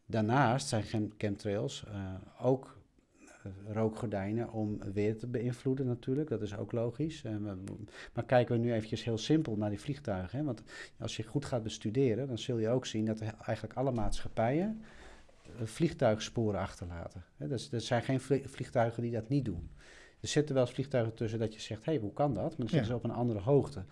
Daarnaast zijn chemtrails uh, ook eh, rookgordijnen om weer te beïnvloeden natuurlijk. Dat is ook logisch. Uh, maar kijken we nu eventjes heel simpel naar die vliegtuigen. Hè? Want als je goed gaat bestuderen, dan zul je ook zien dat eigenlijk alle maatschappijen vliegtuigsporen achterlaten. Hè? Dus er zijn geen vliegtuigen die dat niet doen. Er zitten wel eens vliegtuigen tussen dat je zegt, hé, hey, hoe kan dat? Maar dan zitten ze op een andere hoogte.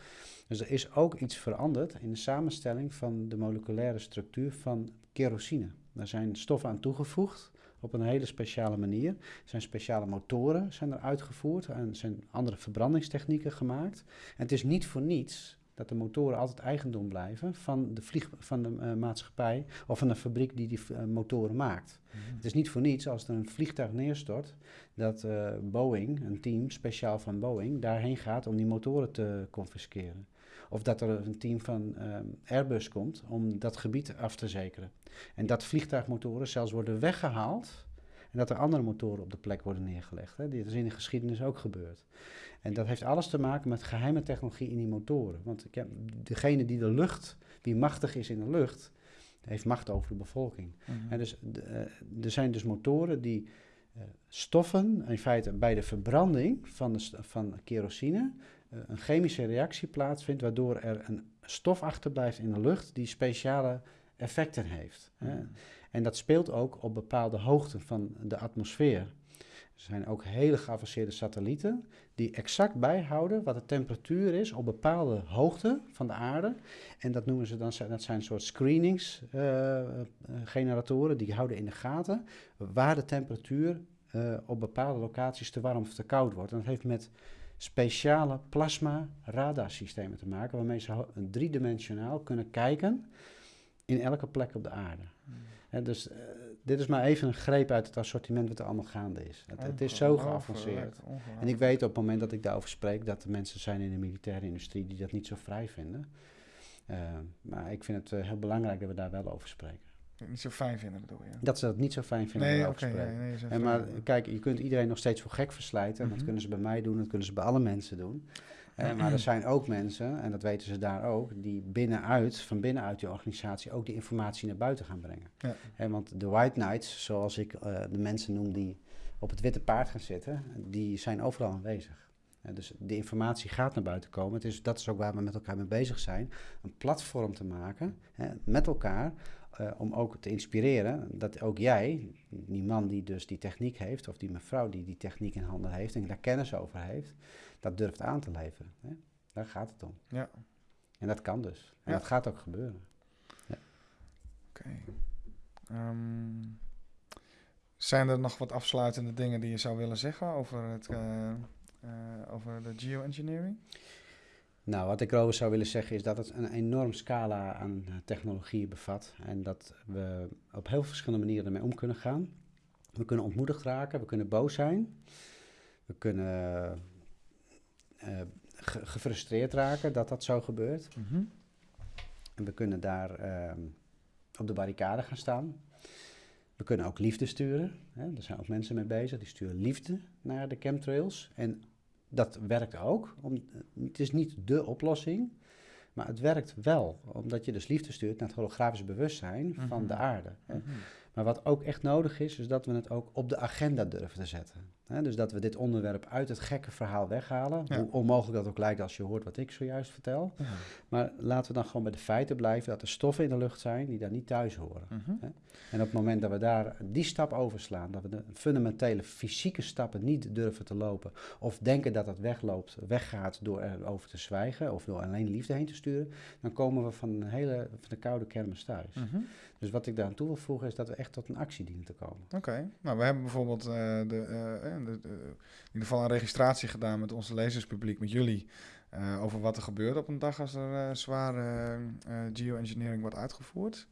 Dus er is ook iets veranderd in de samenstelling van de moleculaire structuur van kerosine. Daar zijn stoffen aan toegevoegd op een hele speciale manier. Er zijn speciale motoren zijn er uitgevoerd en zijn andere verbrandingstechnieken gemaakt. En het is niet voor niets dat de motoren altijd eigendom blijven van de, vlieg, van de eh, maatschappij of van de fabriek die die eh, motoren maakt. Mhm. Het is niet voor niets als er een vliegtuig neerstort, dat eh, Boeing, een team speciaal van Boeing, daarheen gaat om die motoren te confisceren. Of dat er een team van ehm, Airbus komt om dat gebied af te zekeren. En dat vliegtuigmotoren zelfs worden weggehaald en dat er andere motoren op de plek worden neergelegd. Hè. Dit is in de geschiedenis ook gebeurd. En dat heeft alles te maken met geheime technologie in die motoren. Want ik heb, degene die de lucht, wie machtig is in de lucht, heeft macht over de bevolking. Mhm. En dus, eh, er zijn dus motoren die eh, stoffen, in feite bij de verbranding van, de, van kerosine, een chemische reactie plaatsvindt, waardoor er een stof achterblijft in de lucht die speciale effecten heeft. hè. Mhm. En dat speelt ook op bepaalde hoogten van de atmosfeer. Er zijn ook hele geavanceerde satellieten die exact bijhouden wat de temperatuur is op bepaalde hoogte van de aarde. En dat noemen ze dan, dat zijn een soort screeningsgeneratoren die houden in de gaten waar de temperatuur eh, op bepaalde locaties te warm of te koud wordt. En dat heeft met speciale plasma radarsystemen te maken, waarmee ze driedimensionaal kunnen kijken in elke plek op de aarde. Hè, dus eh, dit is maar even een greep uit het assortiment wat er allemaal gaande is. Het, het is zo geavanceerd. En ik weet op het moment dat ik daarover spreek dat er mensen zijn in de militaire industrie die dat niet zo vrij vinden. Eh, maar ik vind het eh, heel belangrijk dat we daar wel over spreken. Niet zo fijn vinden bedoel je? Dat ze dat niet zo fijn vinden nee, oké. nee, nee, En maar kijk, je kunt iedereen nog steeds voor gek verslijten. En Mhm. dat kunnen ze bij mij doen, dat kunnen ze bij alle mensen doen. Eh, maar er zijn ook mensen, en dat weten ze daar ook, die binnenuit, van binnenuit die organisatie ook die informatie naar buiten gaan brengen. Ja. Want de White Knights, zoals ik eh, de mensen noem die op het witte paard gaan zitten, die zijn overal aanwezig. Dus de informatie gaat naar buiten komen. Het is, dat is ook waar we met elkaar mee bezig zijn. Een platform te maken met elkaar. Eh, om ook te inspireren dat ook jij, die man die dus die techniek heeft, of die mevrouw die die techniek in handen heeft en daar kennis over heeft, dat durft aan te leveren. Hè? Daar gaat het om. Ja. En dat kan dus. En Ja. dat gaat ook gebeuren. Oké. Ehm, zijn er nog wat afsluitende dingen die je zou willen zeggen over, het, eh, eh, over de geoengineering? Nou, wat ik erover zou willen zeggen is dat het een enorm scala aan eh, technologieën bevat. En dat we op heel verschillende manieren ermee om kunnen gaan. We kunnen ontmoedigd raken, we kunnen boos zijn. We kunnen eh, ge- gefrustreerd raken dat dat zo gebeurt. En we kunnen daar ehm, op de barricade gaan staan. We kunnen ook liefde sturen. Hè? Er zijn ook mensen mee bezig die sturen liefde naar de chemtrails. En dat werkt ook. Om, het is niet dé oplossing, maar het werkt wel. Omdat je dus liefde stuurt naar het holografisch bewustzijn van Mhm. de aarde. hè. Mhm. Maar wat ook echt nodig is, is dat we het ook op de agenda durven te zetten. Hè, dus dat we dit onderwerp uit het gekke verhaal weghalen. Ja. Hoe onmogelijk dat ook lijkt als je hoort wat ik zojuist vertel. Ja. Maar laten we dan gewoon bij de feiten blijven dat er stoffen in de lucht zijn die daar niet thuis horen. Mhm. En op het moment dat we daar die stap overslaan, dat we de fundamentele fysieke stappen niet durven te lopen, of denken dat het wegloopt, weggaat door erover te zwijgen of door alleen liefde heen te sturen, dan komen we van een hele van de koude kermis thuis. Mhm. Dus wat ik daar aan toe wil voegen is dat we echt tot een actie dienen te komen. Oké, nou we hebben bijvoorbeeld eh, de, eh, de- in ieder geval een registratie gedaan met onze lezerspubliek, met jullie, eh, over wat er gebeurt op een dag als er eh, zware eh, geoengineering wordt uitgevoerd.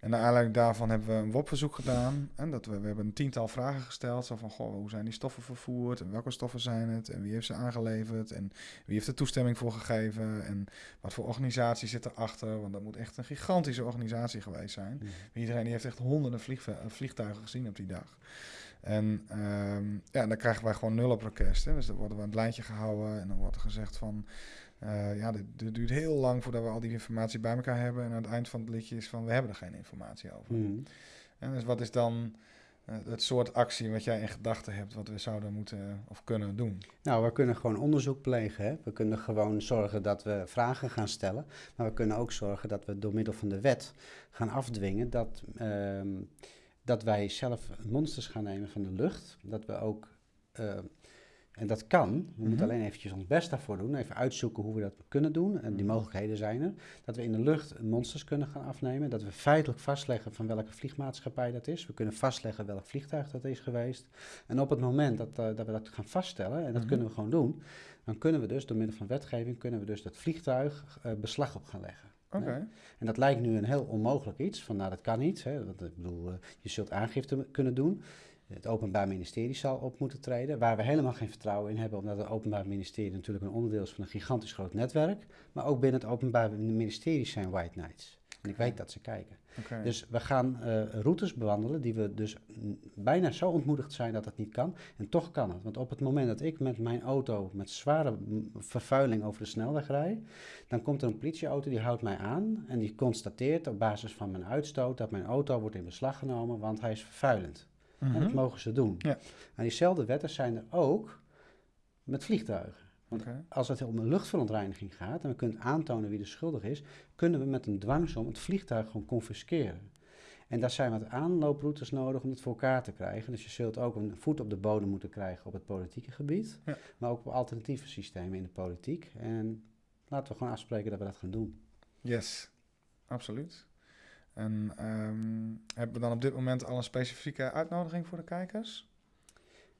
En naar aanleiding daarvan hebben we een WOP-verzoek gedaan. En dat we, we hebben een tiental vragen gesteld. Zo van, goh, hoe zijn die stoffen vervoerd? En welke stoffen zijn het? En wie heeft ze aangeleverd? En wie heeft er toestemming voor gegeven? En wat voor organisatie zit erachter? Want dat moet echt een gigantische organisatie geweest zijn. Iedereen die heeft echt honderden vliegtuigen gezien op die dag. En ehm, ja, dan krijgen wij gewoon nul op request. Hè. Dus dan worden we aan het lijntje gehouden en dan wordt er gezegd van... eh, ja, dit, dit duurt heel lang voordat we al die informatie bij elkaar hebben. En aan het eind van het liedje is van, we hebben er geen informatie over. Mhm. En dus wat is dan eh, het soort actie wat jij in gedachten hebt... wat we zouden moeten of kunnen doen? Nou, we kunnen gewoon onderzoek plegen. Hè? We kunnen gewoon zorgen dat we vragen gaan stellen. Maar we kunnen ook zorgen dat we door middel van de wet gaan afdwingen dat, ehm, dat wij zelf monsters gaan nemen van de lucht. Dat we ook eh, En dat kan. We Mhm. moeten alleen eventjes ons best daarvoor doen. Even uitzoeken hoe we dat kunnen doen. En die Mhm. mogelijkheden zijn er. Dat we in de lucht monsters kunnen gaan afnemen. Dat we feitelijk vastleggen van welke vliegmaatschappij dat is. We kunnen vastleggen welk vliegtuig dat is geweest. En op het moment dat, eh, dat we dat gaan vaststellen, en dat Mhm. kunnen we gewoon doen, dan kunnen we dus door middel van wetgeving kunnen we dus dat vliegtuig eh, beslag op gaan leggen. Oké. En dat lijkt nu een heel onmogelijk iets. Van nou, dat kan niet. Hè. Want, ik bedoel, eh, je zult aangifte kunnen doen. Het Openbaar Ministerie zal op moeten treden. Waar we helemaal geen vertrouwen in hebben, omdat het Openbaar Ministerie natuurlijk een onderdeel is van een gigantisch groot netwerk. Maar ook binnen het Openbaar Ministerie zijn White Knights. En ik weet dat ze kijken. Dus we gaan eh, routes bewandelen die we dus bijna zo ontmoedigd zijn dat het niet kan. En toch kan het. Want op het moment dat ik met mijn auto met zware vervuiling over de snelweg rijd, dan komt er een politieauto die houdt mij aan en die constateert op basis van mijn uitstoot dat mijn auto wordt in beslag genomen, want hij is vervuilend. En dat Mhm. mogen ze doen. Ja. En diezelfde wetten zijn er ook met vliegtuigen. Want als het om een luchtverontreiniging gaat en we kunnen aantonen wie de schuldig is, kunnen we met een dwangsom het vliegtuig gewoon confisceren. En daar zijn wat aanlooproutes nodig om het voor elkaar te krijgen. Dus je zult ook een voet op de bodem moeten krijgen op het politieke gebied, Ja. maar ook op alternatieve systemen in de politiek. En laten we gewoon afspreken dat we dat gaan doen. Yes, absoluut. En ehm, hebben we dan op dit moment al een specifieke uitnodiging voor de kijkers?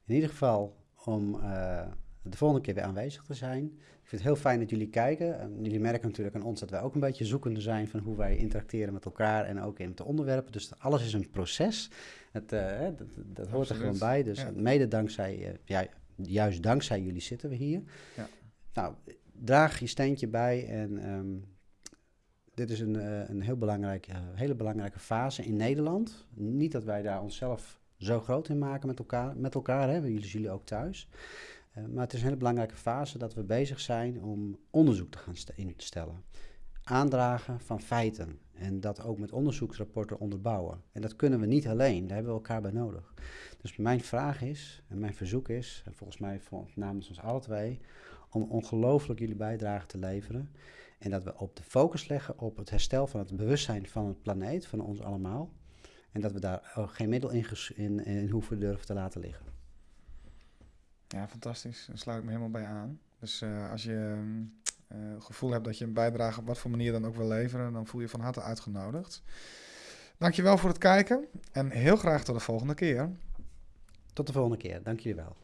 In ieder geval om eh, de volgende keer weer aanwezig te zijn. Ik vind het heel fijn dat jullie kijken. En jullie merken natuurlijk aan ons dat wij ook een beetje zoekende zijn van hoe wij interacteren met elkaar en ook in de onderwerpen. Dus alles is een proces. Het, eh, dat, dat hoort er gewoon bij. Dus ja. mede dankzij, eh, ja, juist dankzij jullie zitten we hier. Ja. Nou, draag je steentje bij en ehm, dit is een, eh, een heel belangrijke, hele belangrijke fase in Nederland. Niet dat wij daar onszelf zo groot in maken met elkaar, met elkaar hè? jullie jullie ook thuis. Eh, maar het is een hele belangrijke fase dat we bezig zijn om onderzoek te gaan st- instellen. Aandragen van feiten en dat ook met onderzoeksrapporten onderbouwen. En dat kunnen we niet alleen, daar hebben we elkaar bij nodig. Dus mijn vraag is, en mijn verzoek is, en volgens mij namens ons alle twee, om ongelooflijk jullie bijdrage te leveren. En dat we op de focus leggen op het herstel van het bewustzijn van het planeet, van ons allemaal. En dat we daar geen middel in, in, in hoeven durven te laten liggen. Ja, fantastisch. Daar sluit ik me helemaal bij aan. Dus eh, als je ehm, eh, gevoel hebt dat je een bijdrage op wat voor manier dan ook wil leveren, dan voel je van harte uitgenodigd. Dankjewel voor het kijken en heel graag tot de volgende keer. Tot de volgende keer. Dank jullie wel.